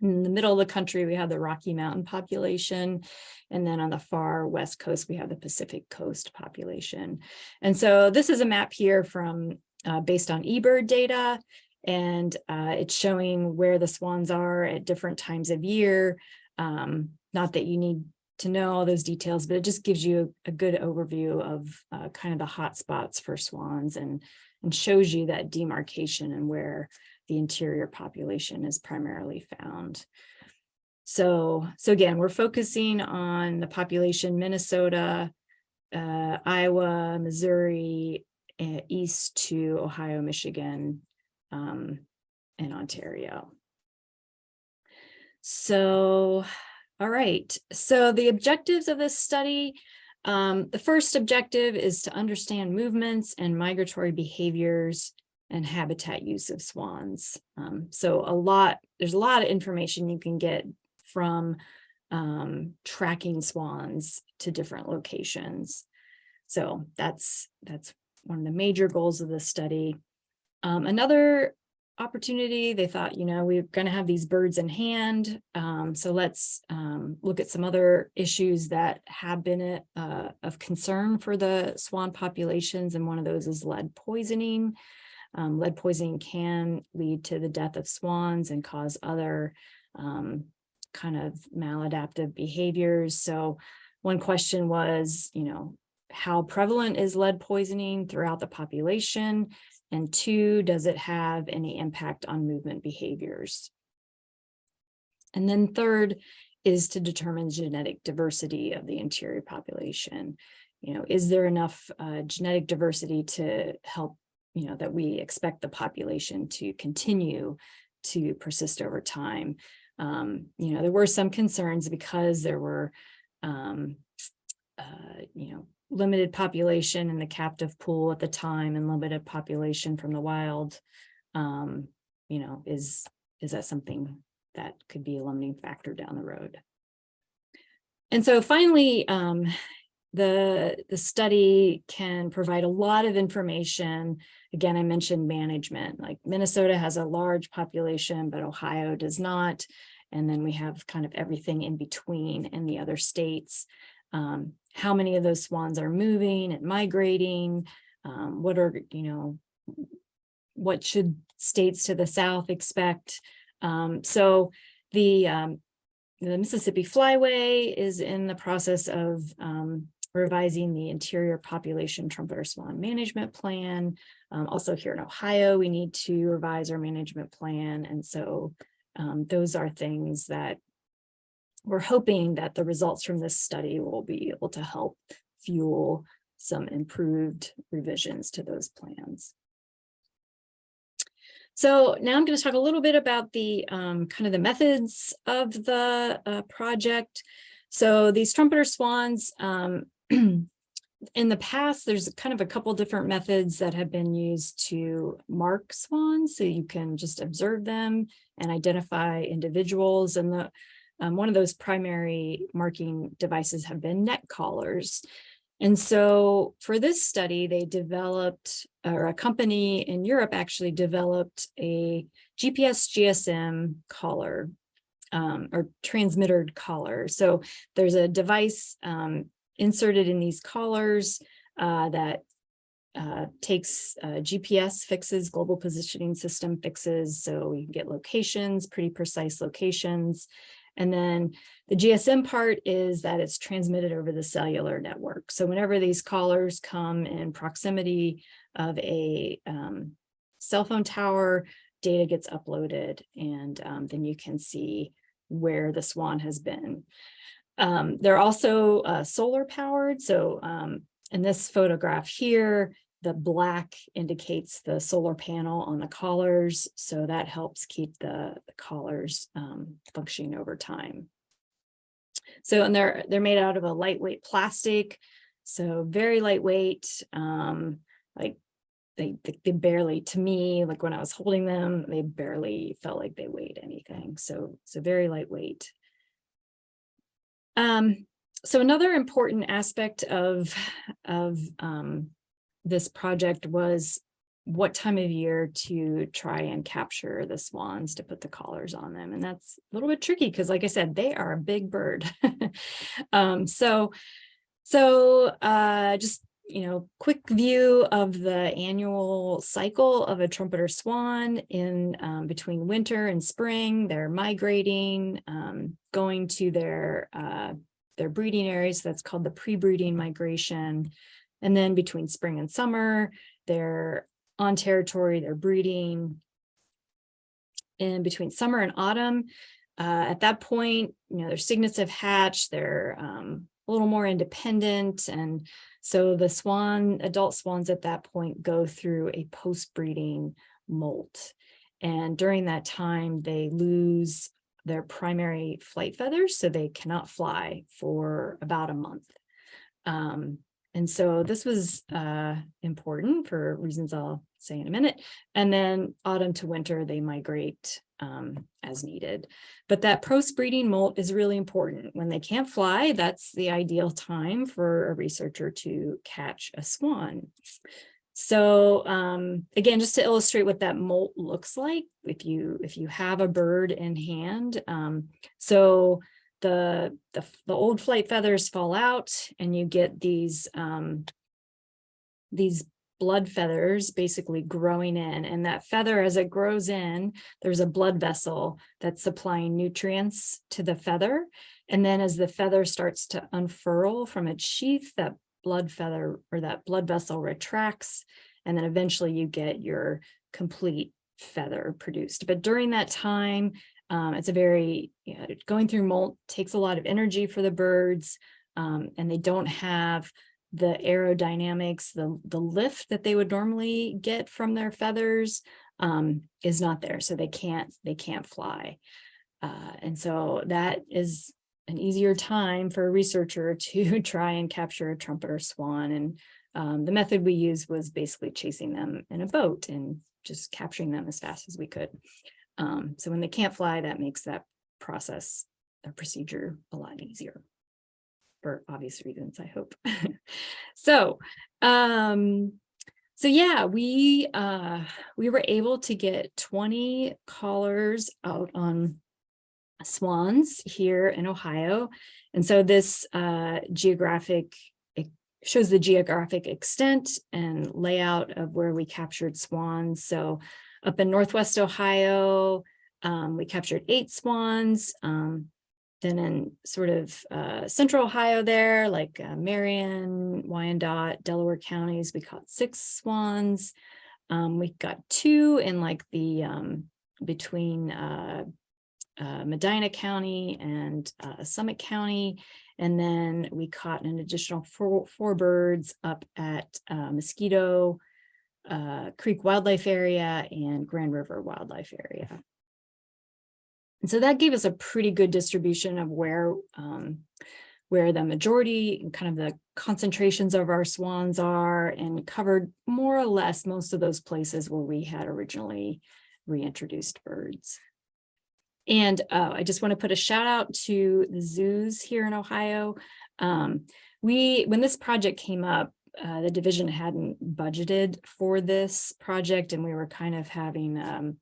In the middle of the country, we have the Rocky Mountain population. And then on the far west coast, we have the Pacific coast population. And so this is a map here from uh, based on eBird data. And uh, it's showing where the swans are at different times of year. Um, not that you need to know all those details, but it just gives you a, good overview of uh, kind of the hot spots for swans and, and shows you that demarcation and where the interior population is primarily found. So, so again, we're focusing on the population Minnesota, uh, Iowa, Missouri, uh, east to Ohio, Michigan, um, and Ontario. So, all right, so the objectives of this study, um, the first objective is to understand movements and migratory behaviors and habitat use of swans. Um, so a lot, there's a lot of information you can get from um, tracking swans to different locations. So that's that's one of the major goals of this study. Um, another opportunity, they thought, you know, we're going to have these birds in hand. Um, so let's um, look at some other issues that have been uh, of concern for the swan populations. And one of those is lead poisoning. Um, lead poisoning can lead to the death of swans and cause other um, kind of maladaptive behaviors. So one question was, you know, how prevalent is lead poisoning throughout the population? And two, does it have any impact on movement behaviors? And then third is to determine genetic diversity of the interior population. You know, is there enough uh, genetic diversity to help, you know, that we expect the population to continue to persist over time? Um, you know, there were some concerns because there were, um, uh, you know, limited population in the captive pool at the time and limited population from the wild. Um, you know, is, is that something that could be a limiting factor down the road? And so finally, um, the, the study can provide a lot of information. Again, I mentioned management, like Minnesota has a large population, but Ohio does not. And then we have kind of everything in between in the other states. Um, how many of those swans are moving and migrating? Um, what are, you know, what should states to the south expect? Um, so the, um, the Mississippi Flyway is in the process of um, revising the interior population trumpeter swan management plan. Um, also here in Ohio, we need to revise our management plan. And so um, those are things that we're hoping that the results from this study will be able to help fuel some improved revisions to those plans. So now I'm going to talk a little bit about the um, kind of the methods of the uh, project. So these trumpeter swans, um, in the past, there's kind of a couple different methods that have been used to mark swans. So you can just observe them and identify individuals. And the um, one of those primary marking devices have been neck collars. And so for this study, they developed, or a company in Europe actually developed a GPS GSM collar um, or transmitted collar. So there's a device um, inserted in these collars uh, that uh, takes uh, GPS fixes, global positioning system fixes, so we can get locations, pretty precise locations. And then the GSM part is that it's transmitted over the cellular network. So whenever these collars come in proximity of a um, cell phone tower, data gets uploaded and um, then you can see where the swan has been. Um, they're also uh, solar powered. So um, in this photograph here, the black indicates the solar panel on the collars. So that helps keep the, the collars um, functioning over time. So, and they're, they're made out of a lightweight plastic. So very lightweight, um, like they, they barely, to me, like when I was holding them, they barely felt like they weighed anything. So, so very lightweight. Um, so another important aspect of, of um, this project was what time of year to try and capture the swans to put the collars on them. And that's a little bit tricky because like I said, they are a big bird. um, so, so uh, just, you know, quick view of the annual cycle of a trumpeter swan in um, between winter and spring. They're migrating, um, going to their, uh, their breeding areas. That's called the pre-breeding migration. And then between spring and summer, they're on territory, they're breeding. In between summer and autumn, uh, at that point, you know, their cygnets have hatched, they're um, a little more independent. And so the swan, adult swans at that point go through a post-breeding molt. And during that time, they lose their primary flight feathers, so they cannot fly for about a month. Um, and so this was uh, important for reasons I'll say in a minute. And then autumn to winter, they migrate um, as needed. But that post-breeding molt is really important. When they can't fly, that's the ideal time for a researcher to catch a swan. So um, again, just to illustrate what that molt looks like, if you if you have a bird in hand, um, so the, the the old flight feathers fall out, and you get these um, these blood feathers basically growing in, and that feather as it grows in, there's a blood vessel that's supplying nutrients to the feather, and then as the feather starts to unfurl from its sheath, that blood feather or that blood vessel retracts and then eventually you get your complete feather produced. But during that time, um, it's a very, you going through molt takes a lot of energy for the birds um, and they don't have the aerodynamics, the, the lift that they would normally get from their feathers um, is not there. So they can't, they can't fly. Uh, and so that is an easier time for a researcher to try and capture a trumpeter swan. And um, the method we used was basically chasing them in a boat and just capturing them as fast as we could. Um, so when they can't fly, that makes that process, the procedure a lot easier for obvious reasons, I hope. so, um, so yeah, we uh, we were able to get 20 collars out on swans here in Ohio. And so this uh, geographic, shows the geographic extent and layout of where we captured swans. So up in Northwest Ohio, um, we captured eight swans. Um, then in sort of uh, central Ohio there, like uh, Marion, Wyandot, Delaware counties, we caught six swans. Um, we got two in like the um, between uh, uh, Medina County and uh, Summit County. And then we caught an additional four, four birds up at uh, Mosquito Creek Wildlife Area and Grand River Wildlife Area. And so that gave us a pretty good distribution of where um, where the majority and kind of the concentrations of our swans are and covered more or less most of those places where we had originally reintroduced birds. And uh, I just want to put a shout out to the zoos here in Ohio. Um, we, when this project came up, uh, the division hadn't budgeted for this project and we were kind of having, um,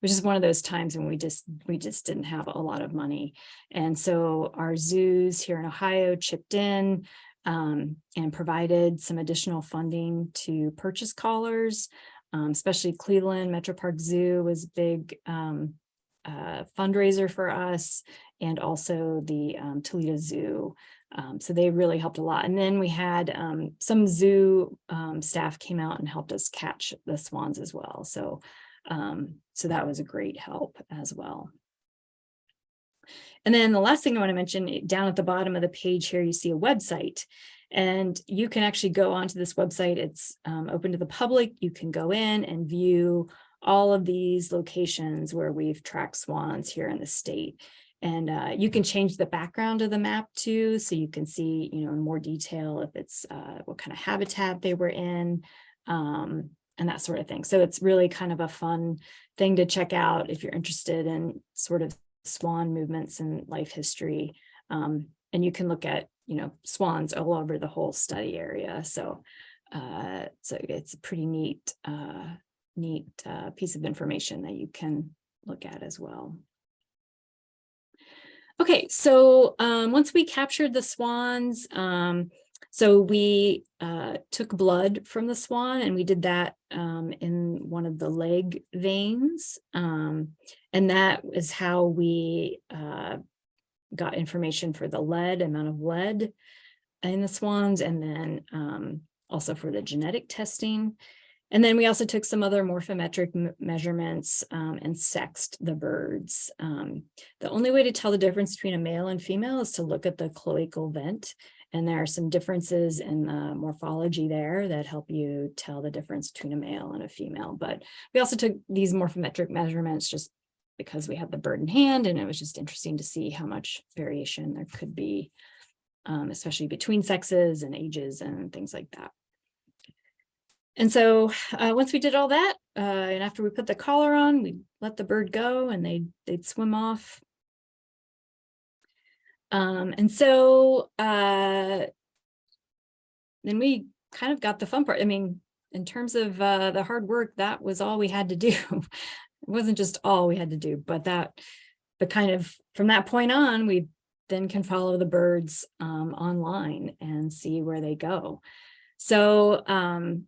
which is one of those times when we just, we just didn't have a lot of money. And so our zoos here in Ohio chipped in um, and provided some additional funding to purchase collars, um, especially Cleveland Metro Park Zoo was a big um, uh, fundraiser for us and also the um, Toledo Zoo. Um, so they really helped a lot. And then we had um, some zoo um, staff came out and helped us catch the swans as well. So, um, so that was a great help as well. And then the last thing I want to mention eh, down at the bottom of the page here, you see a website and you can actually go onto this website. It's um, open to the public. You can go in and view all of these locations where we've tracked swans here in the state. And uh, you can change the background of the map too, so you can see, you know, in more detail if it's uh, what kind of habitat they were in um, and that sort of thing. So it's really kind of a fun thing to check out if you're interested in sort of swan movements and life history. Um, and you can look at, you know, swans all over the whole study area. So, uh, so it's a pretty neat uh, neat uh, piece of information that you can look at as well. Okay, so um, once we captured the swans, um, so we uh, took blood from the swan and we did that um, in one of the leg veins. Um, and that is how we uh, got information for the lead, amount of lead in the swans, and then um, also for the genetic testing. And then we also took some other morphometric measurements um, and sexed the birds. Um, the only way to tell the difference between a male and female is to look at the cloacal vent. And there are some differences in the morphology there that help you tell the difference between a male and a female. But we also took these morphometric measurements just because we had the bird in hand and it was just interesting to see how much variation there could be, um, especially between sexes and ages and things like that. And so uh, once we did all that, uh, and after we put the collar on, we let the bird go and they they'd swim off. Um, and so uh, then we kind of got the fun part. I mean, in terms of uh, the hard work, that was all we had to do. it wasn't just all we had to do, but that, but kind of from that point on, we then can follow the birds um, online and see where they go. So, um,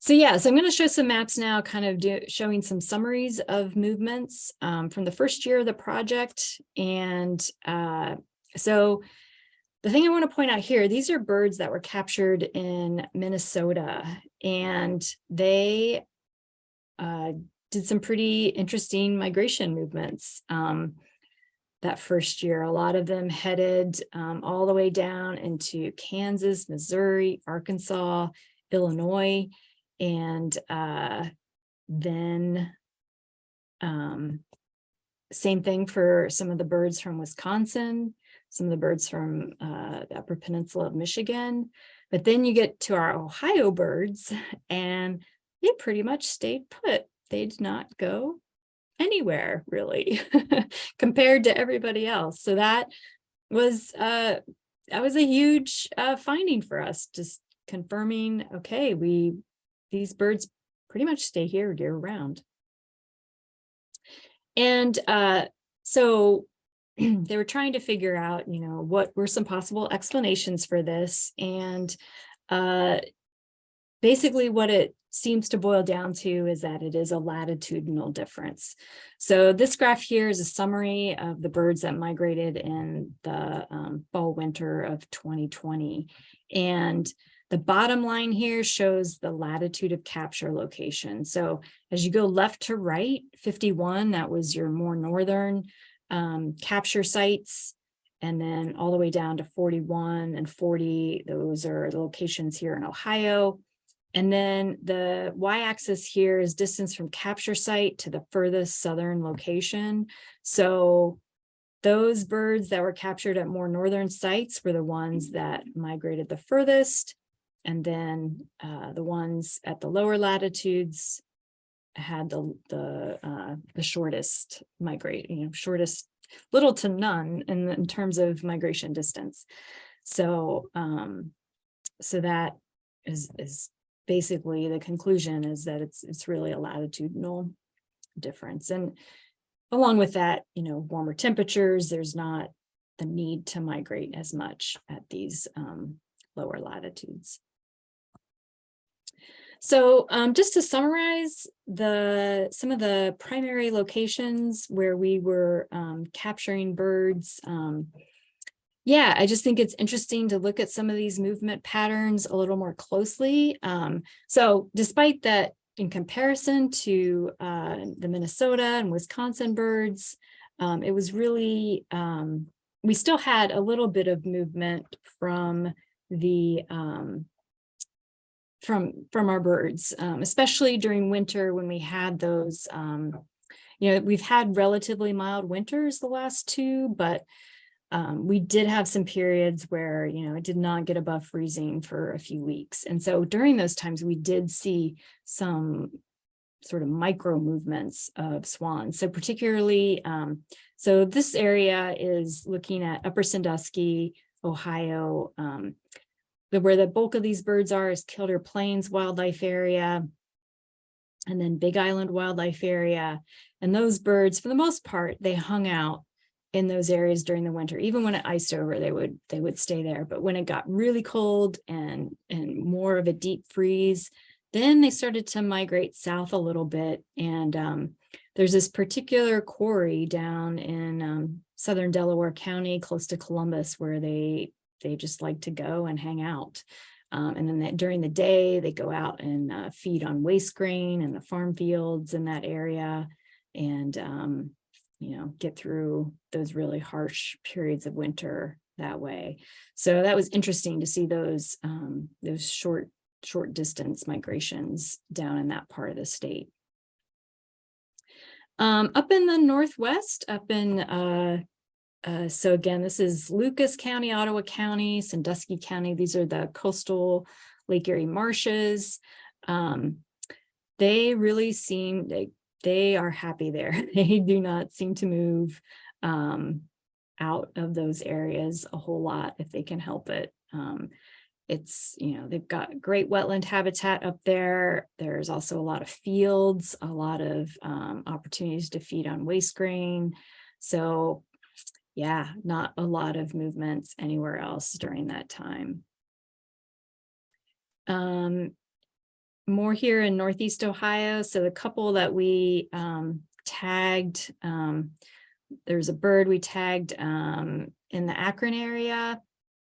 so yeah, so I'm going to show some maps now, kind of do, showing some summaries of movements um, from the first year of the project. And uh, so the thing I want to point out here, these are birds that were captured in Minnesota and they uh, did some pretty interesting migration movements um, that first year. A lot of them headed um, all the way down into Kansas, Missouri, Arkansas, Illinois, and uh, then um, same thing for some of the birds from Wisconsin, some of the birds from uh, the Upper Peninsula of Michigan. But then you get to our Ohio birds and they pretty much stayed put. They did not go anywhere really compared to everybody else. So that was uh, that was a huge uh, finding for us, just confirming, okay, we these birds pretty much stay here year round. And uh, so they were trying to figure out, you know, what were some possible explanations for this. And uh, basically what it seems to boil down to is that it is a latitudinal difference. So this graph here is a summary of the birds that migrated in the um, fall winter of 2020. And the bottom line here shows the latitude of capture location. So as you go left to right, 51, that was your more northern um, capture sites. And then all the way down to 41 and 40, those are the locations here in Ohio. And then the y-axis here is distance from capture site to the furthest southern location. So those birds that were captured at more northern sites were the ones that migrated the furthest. And then uh, the ones at the lower latitudes had the the uh, the shortest migrate, you know, shortest little to none in, in terms of migration distance. So um, so that is is basically the conclusion is that it's it's really a latitudinal difference. And along with that, you know, warmer temperatures, there's not the need to migrate as much at these um, lower latitudes. So um, just to summarize the some of the primary locations where we were um, capturing birds. Um, yeah, I just think it's interesting to look at some of these movement patterns a little more closely. Um, so despite that in comparison to uh, the Minnesota and Wisconsin birds, um, it was really, um, we still had a little bit of movement from the from from our birds, um, especially during winter when we had those, um, you know, we've had relatively mild winters the last two, but um, we did have some periods where, you know, it did not get above freezing for a few weeks. And so during those times, we did see some sort of micro movements of swans. So particularly, um, so this area is looking at Upper Sandusky, Ohio, um, where the bulk of these birds are is Killdeer Plains Wildlife Area, and then Big Island Wildlife Area. And those birds, for the most part, they hung out in those areas during the winter. Even when it iced over, they would they would stay there. But when it got really cold and and more of a deep freeze, then they started to migrate south a little bit. And um, there's this particular quarry down in um, southern Delaware County, close to Columbus, where they they just like to go and hang out. Um, and then that- during the day, they go out and uh, feed on waste grain and the farm fields in that area. And, um, you know, get through those really harsh periods of winter that way. So that was interesting to see those, um, those short, short distance migrations down in that part of the state. Um, up in the northwest, up in, uh, uh, so again, this is Lucas County, Ottawa County, Sandusky County. These are the coastal Lake Erie marshes. Um, they really seem, they, they are happy there. They do not seem to move, um, out of those areas a whole lot if they can help it. Um, it's, you know, they've got great wetland habitat up there. There's also a lot of fields, a lot of um, opportunities to feed on waste grain. So yeah, not a lot of movements anywhere else during that time. Um, more here in Northeast Ohio. So the couple that we um, tagged, um, there's a bird we tagged um, in the Akron area.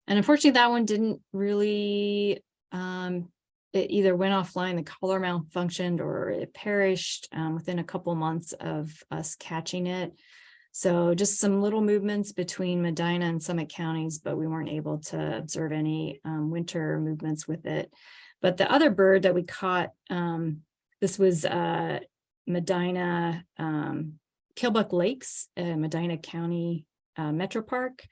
And unfortunately, that one didn't really, um, it either went offline, the collar malfunctioned, or it perished um, within a couple months of us catching it. So just some little movements between Medina and Summit counties, but we weren't able to observe any um, winter movements with it. But the other bird that we caught, um, this was uh, Medina um, Killbuck Lakes, uh, Medina County uh, Metro Park.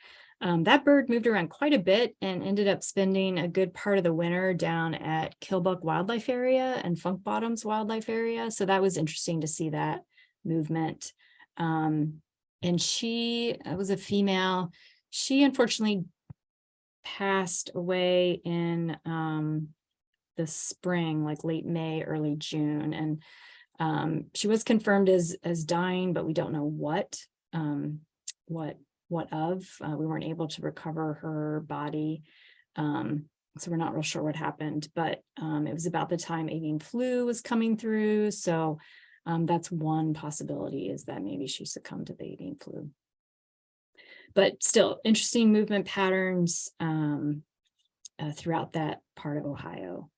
Um, that bird moved around quite a bit and ended up spending a good part of the winter down at Killbuck Wildlife Area and Funk Bottoms Wildlife Area. So that was interesting to see that movement. Um, and she was a female. She unfortunately passed away in um, the spring, like late May, early June. And um, she was confirmed as as dying, but we don't know what um, what what of. Uh, we weren't able to recover her body. Um, so we're not real sure what happened, but um, it was about the time avian flu was coming through. So um, that's one possibility is that maybe she succumbed to the avian flu. But still interesting movement patterns um, uh, throughout that part of Ohio.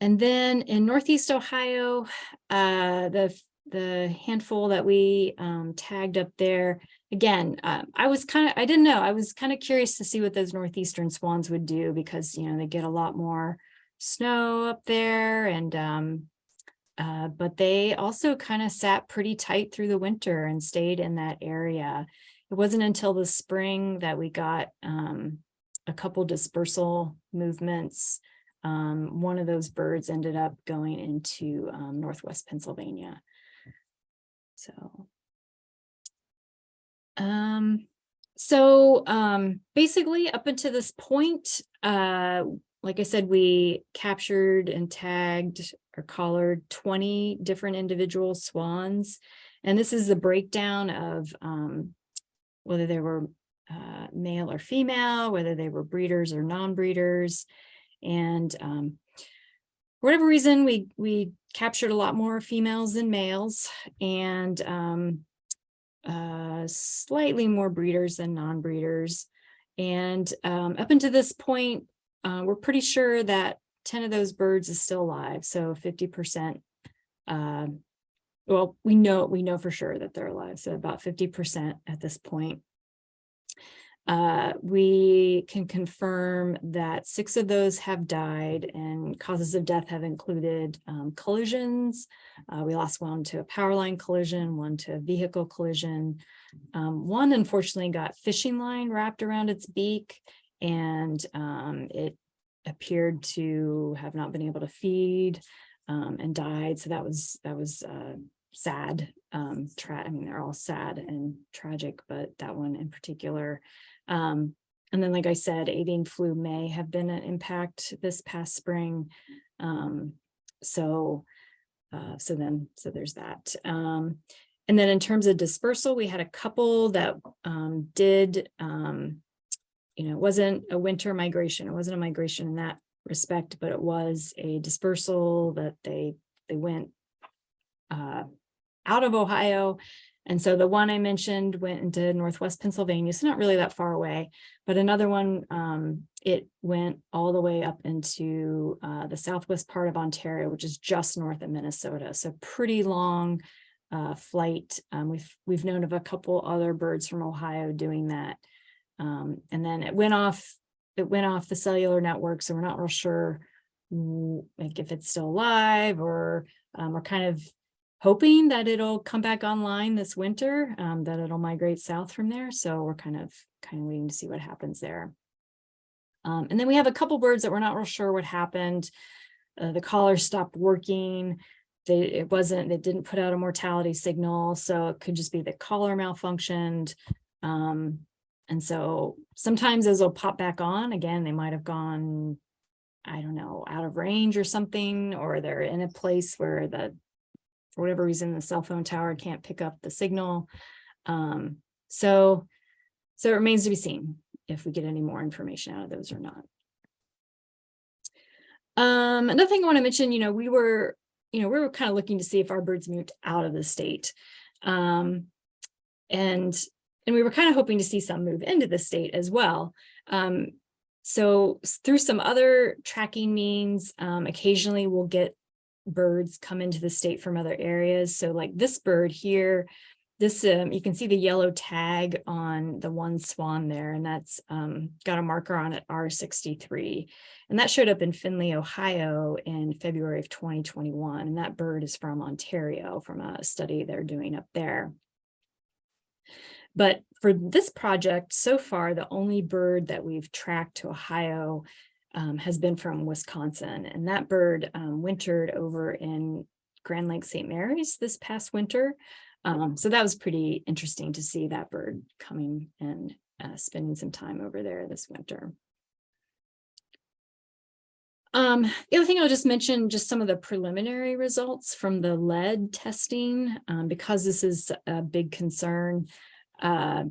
And then in Northeast Ohio, uh, the, the handful that we um, tagged up there, again, uh, I was kind of, I didn't know, I was kind of curious to see what those Northeastern swans would do because, you know, they get a lot more snow up there and um, uh, but they also kind of sat pretty tight through the winter and stayed in that area. It wasn't until the spring that we got um, a couple dispersal movements. Um, one of those birds ended up going into um, Northwest Pennsylvania. So, um, so um, basically up until this point, uh, like I said, we captured and tagged or collared 20 different individual swans. And this is the breakdown of um, whether they were uh, male or female, whether they were breeders or non-breeders. And um, for whatever reason, we, we captured a lot more females than males and um, uh, slightly more breeders than non-breeders. And um, up until this point, uh, we're pretty sure that 10 of those birds is still alive. So 50%, uh, well, we know, we know for sure that they're alive. So about 50% at this point. Uh, we can confirm that six of those have died and causes of death have included um, collisions. Uh, we lost one to a power line collision, one to a vehicle collision. Um, one unfortunately got fishing line wrapped around its beak and um, it appeared to have not been able to feed um, and died. So that was that was uh, sad. Um, I mean, they're all sad and tragic, but that one in particular. Um, and then, like I said, avian flu may have been an impact this past spring. Um, so, uh, so then, so there's that. Um, and then in terms of dispersal, we had a couple that um, did you know, it wasn't a winter migration. It wasn't a migration in that respect, but it was a dispersal that they they went uh, out of Ohio. And so the one I mentioned went into Northwest Pennsylvania, so not really that far away, but another one um, it went all the way up into uh, the southwest part of Ontario, which is just north of Minnesota. So pretty long uh, flight. Um, we've we've known of a couple other birds from Ohio doing that. Um, and then it went off, it went off the cellular network, so we're not real sure like if it's still alive or um, we're kind of hoping that it'll come back online this winter, um, that it'll migrate south from there. So we're kind of kind of waiting to see what happens there. Um, and then we have a couple birds that we're not real sure what happened. Uh, the collar stopped working. They, it wasn't, they didn't put out a mortality signal. So it could just be the collar malfunctioned. Um, and so sometimes those will pop back on again, they might have gone, I don't know, out of range or something, or they're in a place where the, for whatever reason, the cell phone tower can't pick up the signal. Um, so, so it remains to be seen if we get any more information out of those or not. Um, another thing I want to mention, you know, we were, you know, we were kind of looking to see if our birds moved out of the state. Um, and, and we were kind of hoping to see some move into the state as well. Um, so through some other tracking means, um, occasionally we'll get birds come into the state from other areas. So like this bird here, this, um, you can see the yellow tag on the one swan there, and that's um, got a marker on it R63. And that showed up in Findlay, Ohio in February of 2021. And that bird is from Ontario from a study they're doing up there. But for this project, so far, the only bird that we've tracked to Ohio um, has been from Wisconsin. And that bird um, wintered over in Grand Lake St. Marys this past winter. Um, so that was pretty interesting to see that bird coming and uh, spending some time over there this winter. Um, the other thing I'll just mention, just some of the preliminary results from the lead testing, um, because this is a big concern. Uh,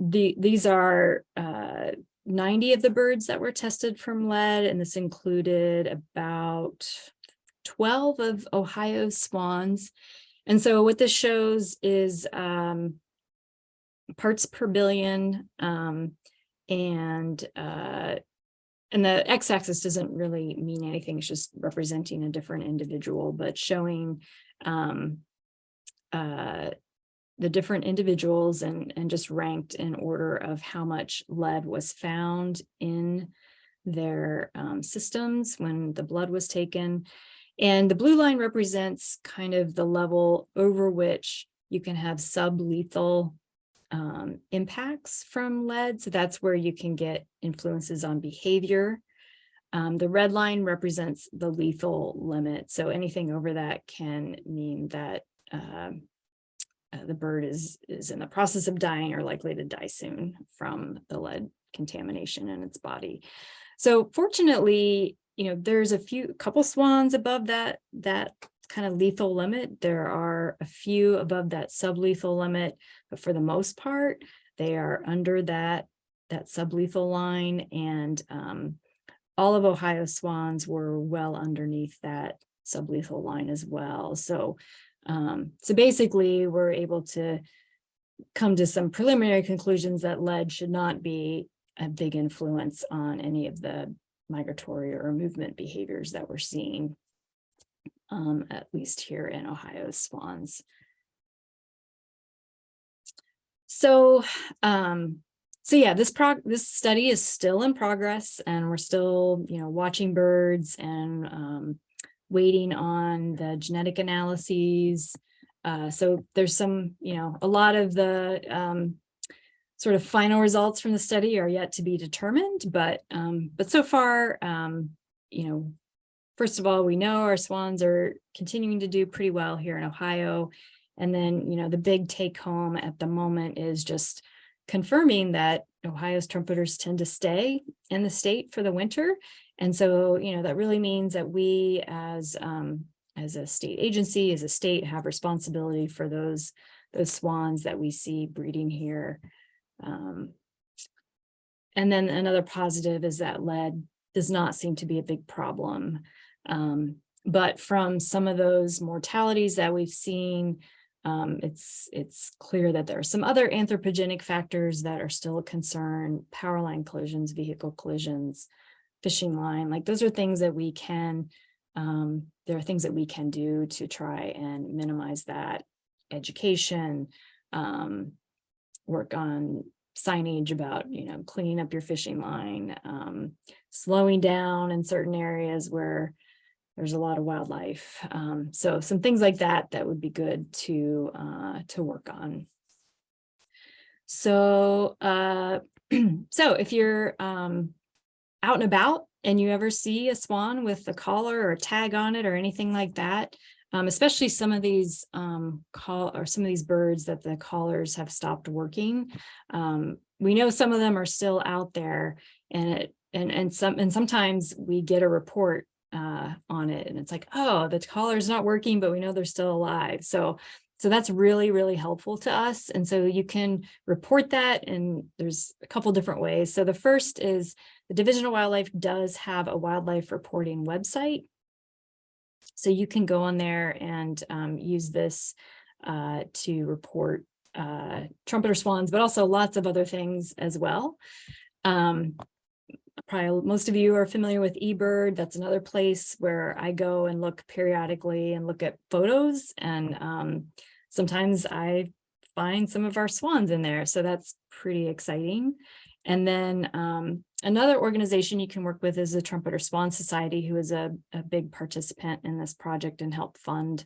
the, these are uh, 90 of the birds that were tested from lead, and this included about 12 of Ohio's swans. And so what this shows is um, parts per billion um, and uh, and the x-axis doesn't really mean anything. It's just representing a different individual, but showing um, uh, the different individuals and, and just ranked in order of how much lead was found in their um, systems when the blood was taken. And the blue line represents kind of the level over which you can have sublethal um, impacts from lead. So that's where you can get influences on behavior. Um, the red line represents the lethal limit. So anything over that can mean that um, uh, the bird is, is in the process of dying or likely to die soon from the lead contamination in its body. So fortunately, you know, there's a few couple swans above that that kind of lethal limit. There are a few above that sublethal limit, but for the most part, they are under that that sublethal line and um, all of Ohio swans were well underneath that sublethal line as well. So um, so basically we're able to come to some preliminary conclusions that lead should not be a big influence on any of the migratory or movement behaviors that we're seeing, um, at least here in Ohio's swans. So, um, so yeah, this prog this study is still in progress and we're still, you know, watching birds and um, waiting on the genetic analyses. Uh, so there's some, you know, a lot of the um, sort of final results from the study are yet to be determined, but um, but so far, um, you know, first of all, we know our swans are continuing to do pretty well here in Ohio. And then, you know, the big take home at the moment is just confirming that Ohio's trumpeters tend to stay in the state for the winter. And so, you know, that really means that we as um, as a state agency, as a state, have responsibility for those those swans that we see breeding here. Um, and then another positive is that lead does not seem to be a big problem. Um, but from some of those mortalities that we've seen, um, it's, it's clear that there are some other anthropogenic factors that are still a concern, power line collisions, vehicle collisions, fishing line, like those are things that we can, um, there are things that we can do to try and minimize that education, um, work on signage about, you know, cleaning up your fishing line, um, slowing down in certain areas where there's a lot of wildlife. Um, so some things like that, that would be good to, uh, to work on. So, uh, so if you're, um, out and about and you ever see a swan with a collar or a tag on it or anything like that, um, especially some of these um, call or some of these birds that the collars have stopped working. Um, we know some of them are still out there and it and and some and sometimes we get a report uh, on it and it's like, oh, the collar's not working, but we know they're still alive. So so that's really, really helpful to us. And so you can report that and there's a couple different ways. So the first is the Division of Wildlife does have a wildlife reporting website. So you can go on there and um, use this uh, to report uh, trumpeter swans, but also lots of other things as well. Um, probably most of you are familiar with eBird. That's another place where I go and look periodically and look at photos. And um, sometimes I find some of our swans in there. So that's pretty exciting. And then um, another organization you can work with is the Trumpeter Swan Society, who is a, a big participant in this project and help fund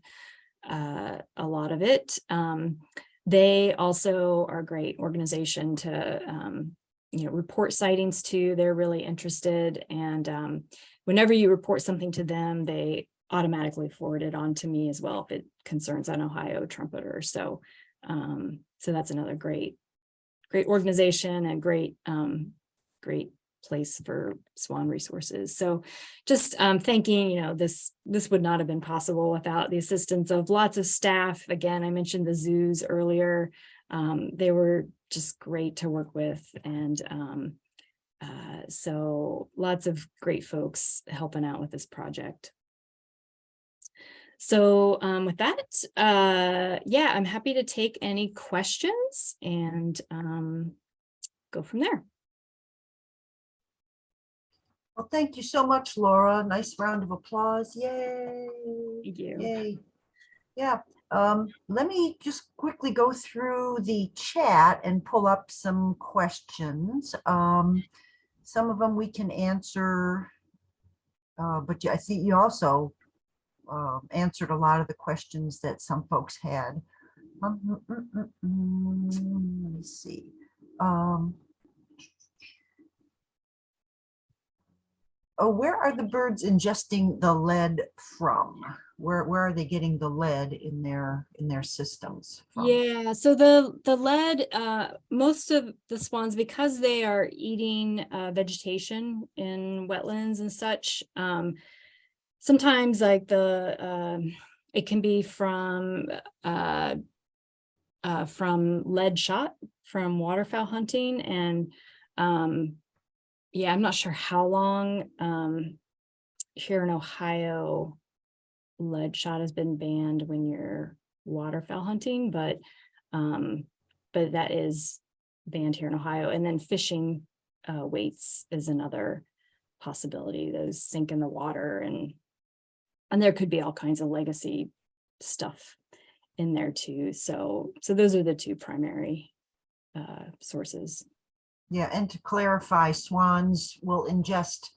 uh, a lot of it. Um, they also are a great organization to um, you know, report sightings to. They're really interested. And um, whenever you report something to them, they automatically forward it on to me as well if it concerns on Ohio trumpeter. So, um, so that's another great great organization and great, um, great place for Swan resources. So just um, thanking, you know, this, this would not have been possible without the assistance of lots of staff. Again, I mentioned the zoos earlier. Um, they were just great to work with. And um, uh, so lots of great folks helping out with this project. So um, with that, uh, yeah, I'm happy to take any questions and um, go from there. Well, thank you so much, Laura. Nice round of applause. Yay. Thank you. Yay. Yeah, um, let me just quickly go through the chat and pull up some questions. Um, some of them we can answer, uh, but I think you also uh, answered a lot of the questions that some folks had. Um, mm, mm, mm, let me see. Um, oh, where are the birds ingesting the lead from? Where where are they getting the lead in their in their systems? From? Yeah, so the the lead, uh, most of the swans, because they are eating uh, vegetation in wetlands and such, um, sometimes like the um, it can be from uh, uh, from lead shot from waterfowl hunting and um, yeah, I'm not sure how long um, here in Ohio lead shot has been banned when you're waterfowl hunting, but um, but that is banned here in Ohio. And then fishing uh, weights is another possibility. Those sink in the water and and there could be all kinds of legacy stuff in there too. So so those are the two primary uh, sources. Yeah, and to clarify, swans will ingest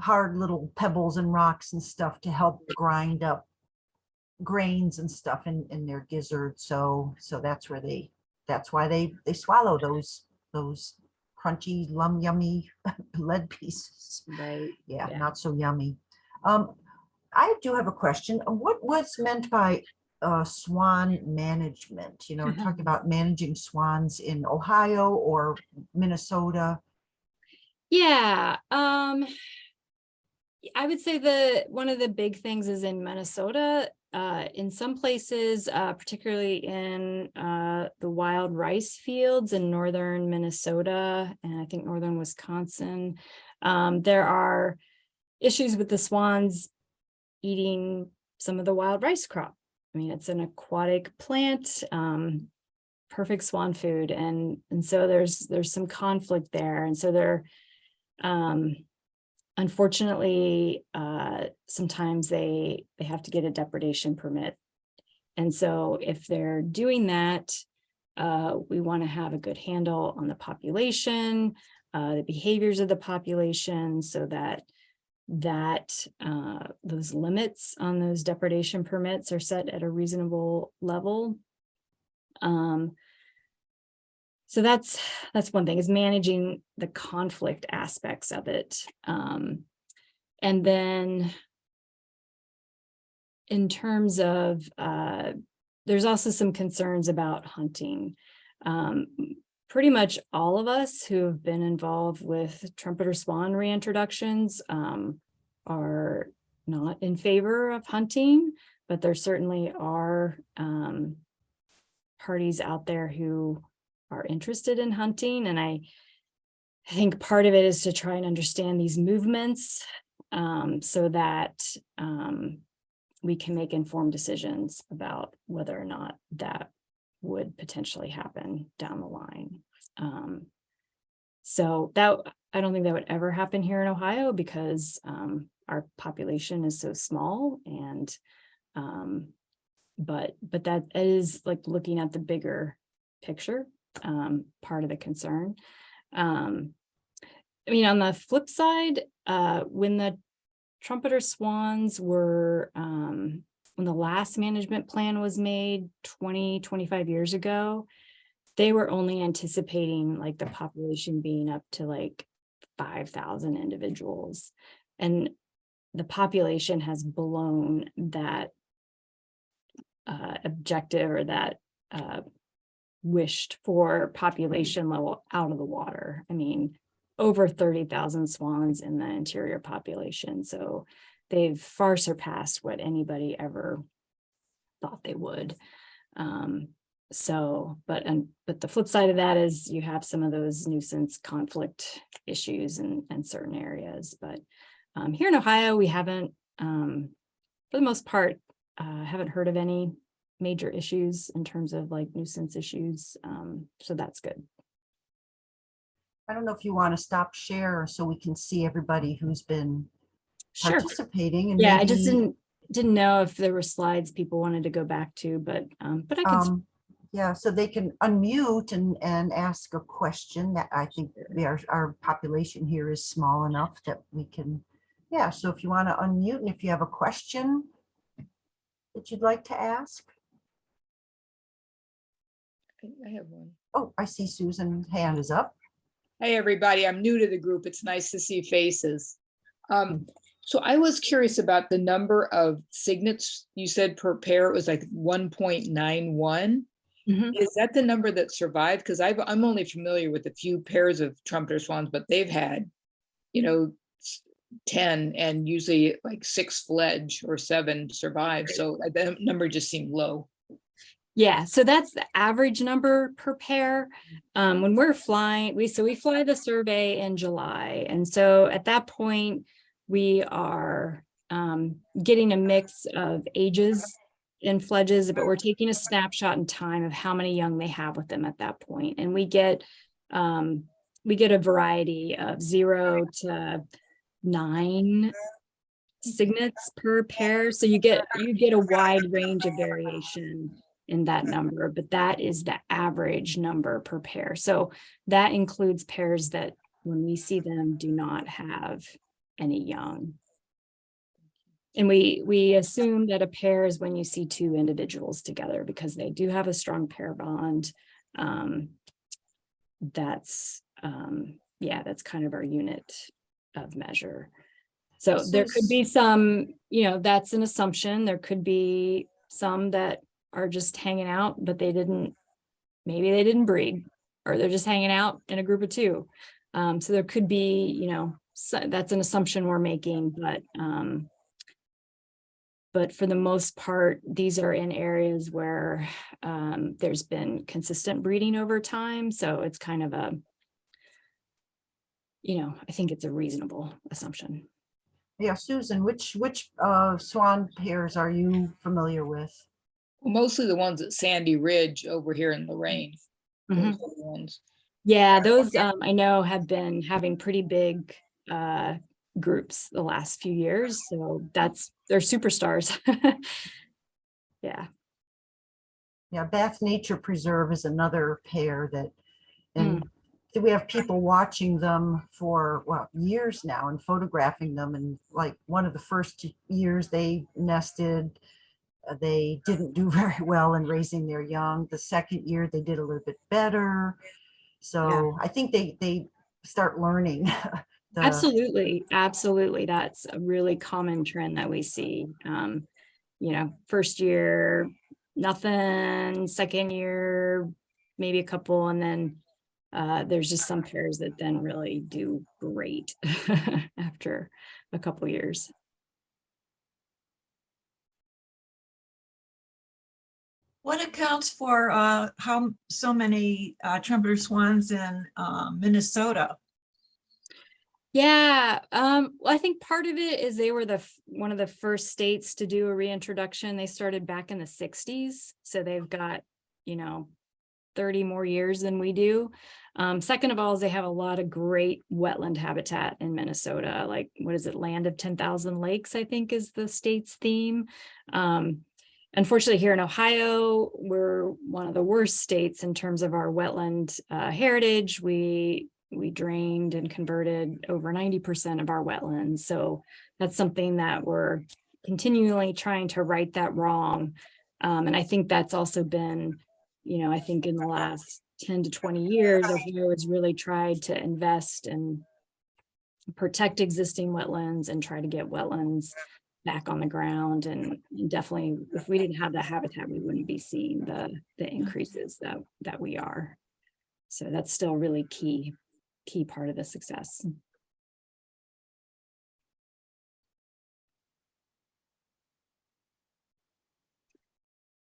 hard little pebbles and rocks and stuff to help grind up grains and stuff in, in their gizzard. So, so that's where they, that's why they, they swallow those, those crunchy, lum yummy lead pieces. Right. Yeah, Yeah. not so yummy. Um, I do have a question. What was meant by uh, swan management? You know, Mhm. talking about managing swans in Ohio or Minnesota. Yeah, um, I would say the, one of the big things is in Minnesota, uh, in some places, uh, particularly in, uh, the wild rice fields in northern Minnesota and I think northern Wisconsin. Um, there are issues with the swans eating some of the wild rice crop I mean, it's an aquatic plant, um, perfect swan food. And, and so there's, there's some conflict there. And so there, um, unfortunately, uh, sometimes they, they have to get a depredation permit. And so if they're doing that, uh, we want to have a good handle on the population, uh, the behaviors of the population so that that uh, those limits on those depredation permits are set at a reasonable level. Um, so that's that's one thing is managing the conflict aspects of it. Um, and then in terms of uh, there's also some concerns about hunting. Um, pretty much all of us who have been involved with trumpeter swan reintroductions um, are not in favor of hunting, but there certainly are um, parties out there who are interested in hunting. And I, I think part of it is to try and understand these movements um, so that um, we can make informed decisions about whether or not that would potentially happen down the line. Um, so that, I don't think that would ever happen here in Ohio because um, our population is so small and um, but but that is like looking at the bigger picture, um, part of the concern. Um, I mean, on the flip side, uh, when the trumpeter swans were um, when the last management plan was made 20, 25 years ago, they were only anticipating like the population being up to like 5,000 individuals. And the population has blown that uh, objective or that uh, wished for population level out of the water. I mean, over 30,000 swans in the interior population. So they've far surpassed what anybody ever thought they would. Um, so, but, and, but the flip side of that is you have some of those nuisance conflict issues in, in certain areas, but um, here in Ohio, we haven't, um, for the most part, uh, haven't heard of any major issues in terms of like nuisance issues. Um, so that's good. I don't know if you want to stop share so we can see everybody who's been Sure. participating. and Yeah, I just didn't, didn't know if there were slides people wanted to go back to, but, um, but I can, um, Yeah, so they can unmute and, and ask a question that I think we are, our population here is small enough that we can, yeah, so if you want to unmute and if you have a question that you'd like to ask. I have one. Oh, I see Susan's hand is up. Hey, everybody, I'm new to the group. It's nice to see faces. Um, so I was curious about the number of cygnets you said per pair. It was like one point nine one. Mhm. Is that the number that survived? Because I've, I'm only familiar with a few pairs of trumpeter swans, but they've had, you know, ten and usually like six fledge or seven survive. So uh, that number just seemed low. Yeah, so that's the average number per pair. Um, when we're flying, we, so we fly the survey in July. And so at that point, we are, um, getting a mix of ages and fledges, but we're taking a snapshot in time of how many young they have with them at that point. And we get, um, we get a variety of zero to nine cygnets per pair. So you get, you get a wide range of variation in that number, but that is the average number per pair. So that includes pairs that when we see them do not have any young. And we, we assume that a pair is when you see two individuals together because they do have a strong pair bond. Um, that's, um, yeah, that's kind of our unit of measure. So So there could be some, you know, that's an assumption. There could be some that are just hanging out, but they didn't, maybe they didn't breed, or they're just hanging out in a group of two. Um, so there could be, you know, so that's an assumption we're making, but, um, but for the most part, these are in areas where, um, there's been consistent breeding over time. So it's kind of a, you know, I think it's a reasonable assumption. Yeah, Susan, which, which uh, swan pairs are you familiar with? Mostly the ones at Sandy Ridge over here in Lorain. Those Mhm. are the ones. Yeah, those um, I know have been having pretty big uh, groups the last few years. So that's, they're superstars. Yeah. Yeah, Bath Nature Preserve is another pair that, and we have people watching them for, well, years now and photographing them. And like one of the first years they nested, they didn't do very well in raising their young. The second year they did a little bit better. So I think they, they start learning. the- Absolutely, absolutely. That's a really common trend that we see. Um, you know, first year, nothing, second year, maybe a couple, and then uh, there's just some pairs that then really do great after a couple years. What accounts for uh, how so many uh, trumpeter swans in uh, Minnesota? Yeah, um, well, I think part of it is they were the, one of the first states to do a reintroduction. They started back in the sixties, so they've got, you know, thirty more years than we do. Um, second of all, is they have a lot of great wetland habitat in Minnesota, like, what is it, Land of ten thousand lakes, I think is the state's theme. Um, unfortunately, here in Ohio, we're one of the worst states in terms of our wetland uh, heritage. We we drained and converted over ninety percent of our wetlands. So that's something that we're continually trying to right that wrong. Um, and I think that's also been, you know, I think in the last ten to twenty years, Ohio has really tried to invest and protect existing wetlands and try to get wetlands back on the ground and definitely if we didn't have that habitat, we wouldn't be seeing the the increases that that we are. So that's still really key, key part of the success.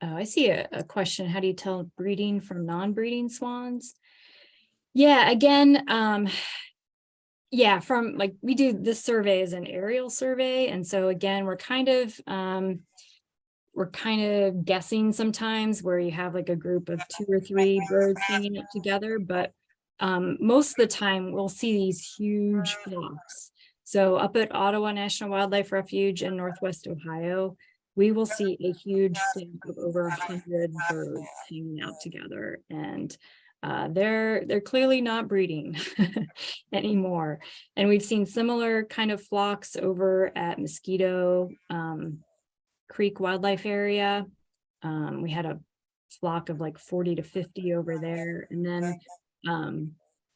Oh, I see a, a question. How do you tell breeding from non-breeding swans? Yeah, again, um, yeah, from like, we do this survey as an aerial survey. And so again, we're kind of, um, we're kind of guessing sometimes where you have like a group of two or three birds hanging out together, but um, most of the time we'll see these huge flocks. So up at Ottawa National Wildlife Refuge in Northwest Ohio, we will see a huge flock of over a hundred birds hanging out together and uh, they're they're clearly not breeding anymore. And we've seen similar kind of flocks over at Mosquito um, Creek Wildlife Area. Um, we had a flock of like 40 to 50 over there. And then um,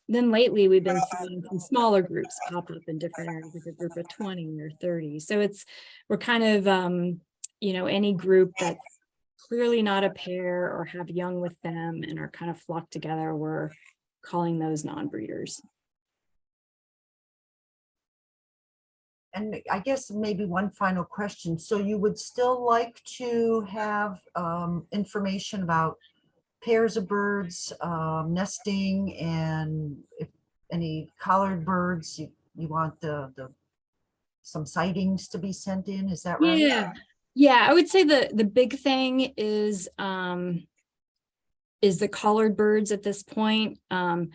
then lately we've been seeing some smaller groups pop up in different areas, like a group of 20 or 30. So it's we're kind of um, you know, any group that's clearly not a pair or have young with them and are kind of flocked together, we're calling those non-breeders. And I guess maybe one final question. So you would still like to have um, information about pairs of birds um, nesting and if any collared birds, you, you want the, the some sightings to be sent in, is that right? Yeah, yeah, I would say the the big thing is um is the collared birds at this point. Um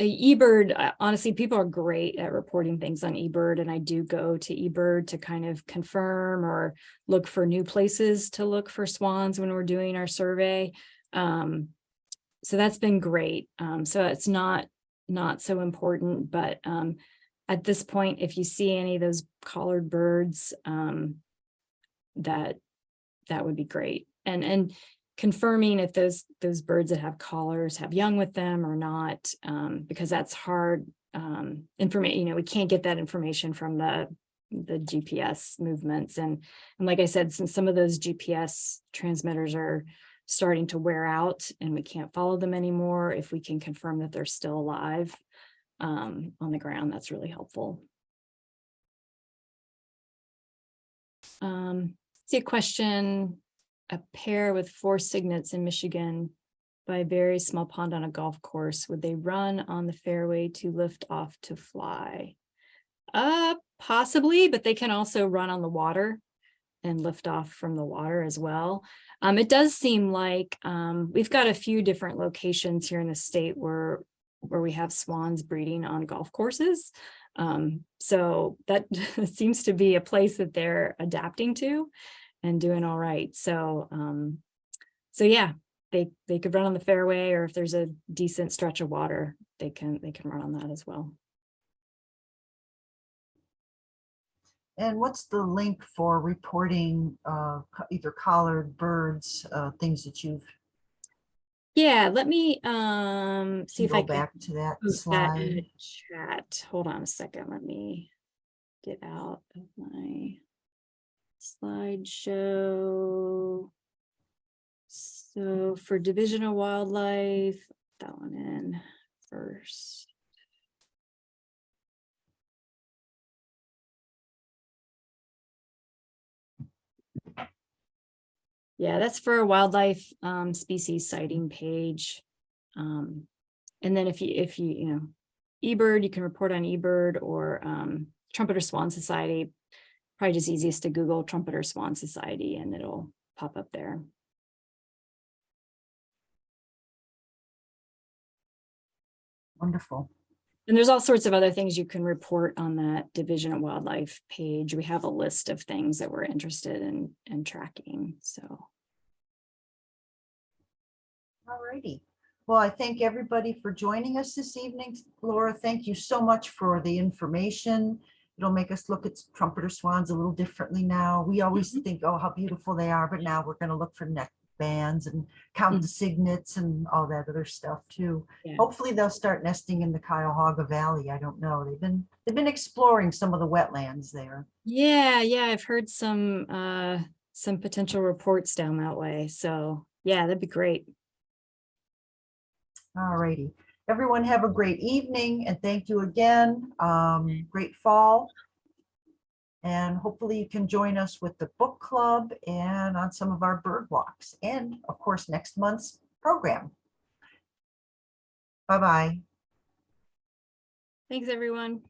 eBird, uh, honestly, people are great at reporting things on eBird and I do go to eBird to kind of confirm or look for new places to look for swans when we're doing our survey. Um so that's been great. Um so it's not not so important, but um at this point, if you see any of those collared birds, um, that that would be great. And and confirming if those those birds that have collars have young with them or not, um, because that's hard um, information. You know, we can't get that information from the the GPS movements. And and like I said, since some of those GPS transmitters are starting to wear out and we can't follow them anymore, if we can confirm that they're still alive um, on the ground, that's really helpful. Um, see a question, a pair with four cygnets in Michigan by a very small pond on a golf course, would they run on the fairway to lift off to fly? Uh, possibly, but they can also run on the water. and lift off from the water as well. Um, it does seem like, um, we've got a few different locations here in the state where, where we have swans breeding on golf courses. Um, so that seems to be a place that they're adapting to and doing all right. So, um, so yeah, they, they could run on the fairway or if there's a decent stretch of water, they can, they can run on that as well. And what's the link for reporting uh, either collared birds, uh, things that you've, Yeah, let me, um, see if go I can back to that that in slide? the chat. Hold on a second. Let me get out of my slideshow. So for Division of Wildlife, that one in first. Yeah, that's for a wildlife um species sighting page. Um, and then if you, if you, you know, eBird, you can report on eBird or um Trumpeter Swan Society. Probably just easiest to Google Trumpeter Swan Society and it'll pop up there. Wonderful. And there's all sorts of other things you can report on that Division of Wildlife page. We have a list of things that we're interested in in tracking, so. All righty. Well, I thank everybody for joining us this evening. Laura, thank you so much for the information. It'll make us look at trumpeter swans a little differently now. We always Mhm. think, oh, how beautiful they are, but now we're gonna look for neck bands and count the cygnets and all that other stuff too. Yeah. Hopefully they'll start nesting in the Cuyahoga Valley. I don't know. They've been, they've been exploring some of the wetlands there. Yeah, yeah, I've heard some uh some potential reports down that way. So yeah, that'd be great. All righty. Everyone have a great evening and thank you again. Um, great fall. And hopefully you can join us with the book club and on some of our bird walks and of course, next month's program. Bye-bye. Thanks, everyone.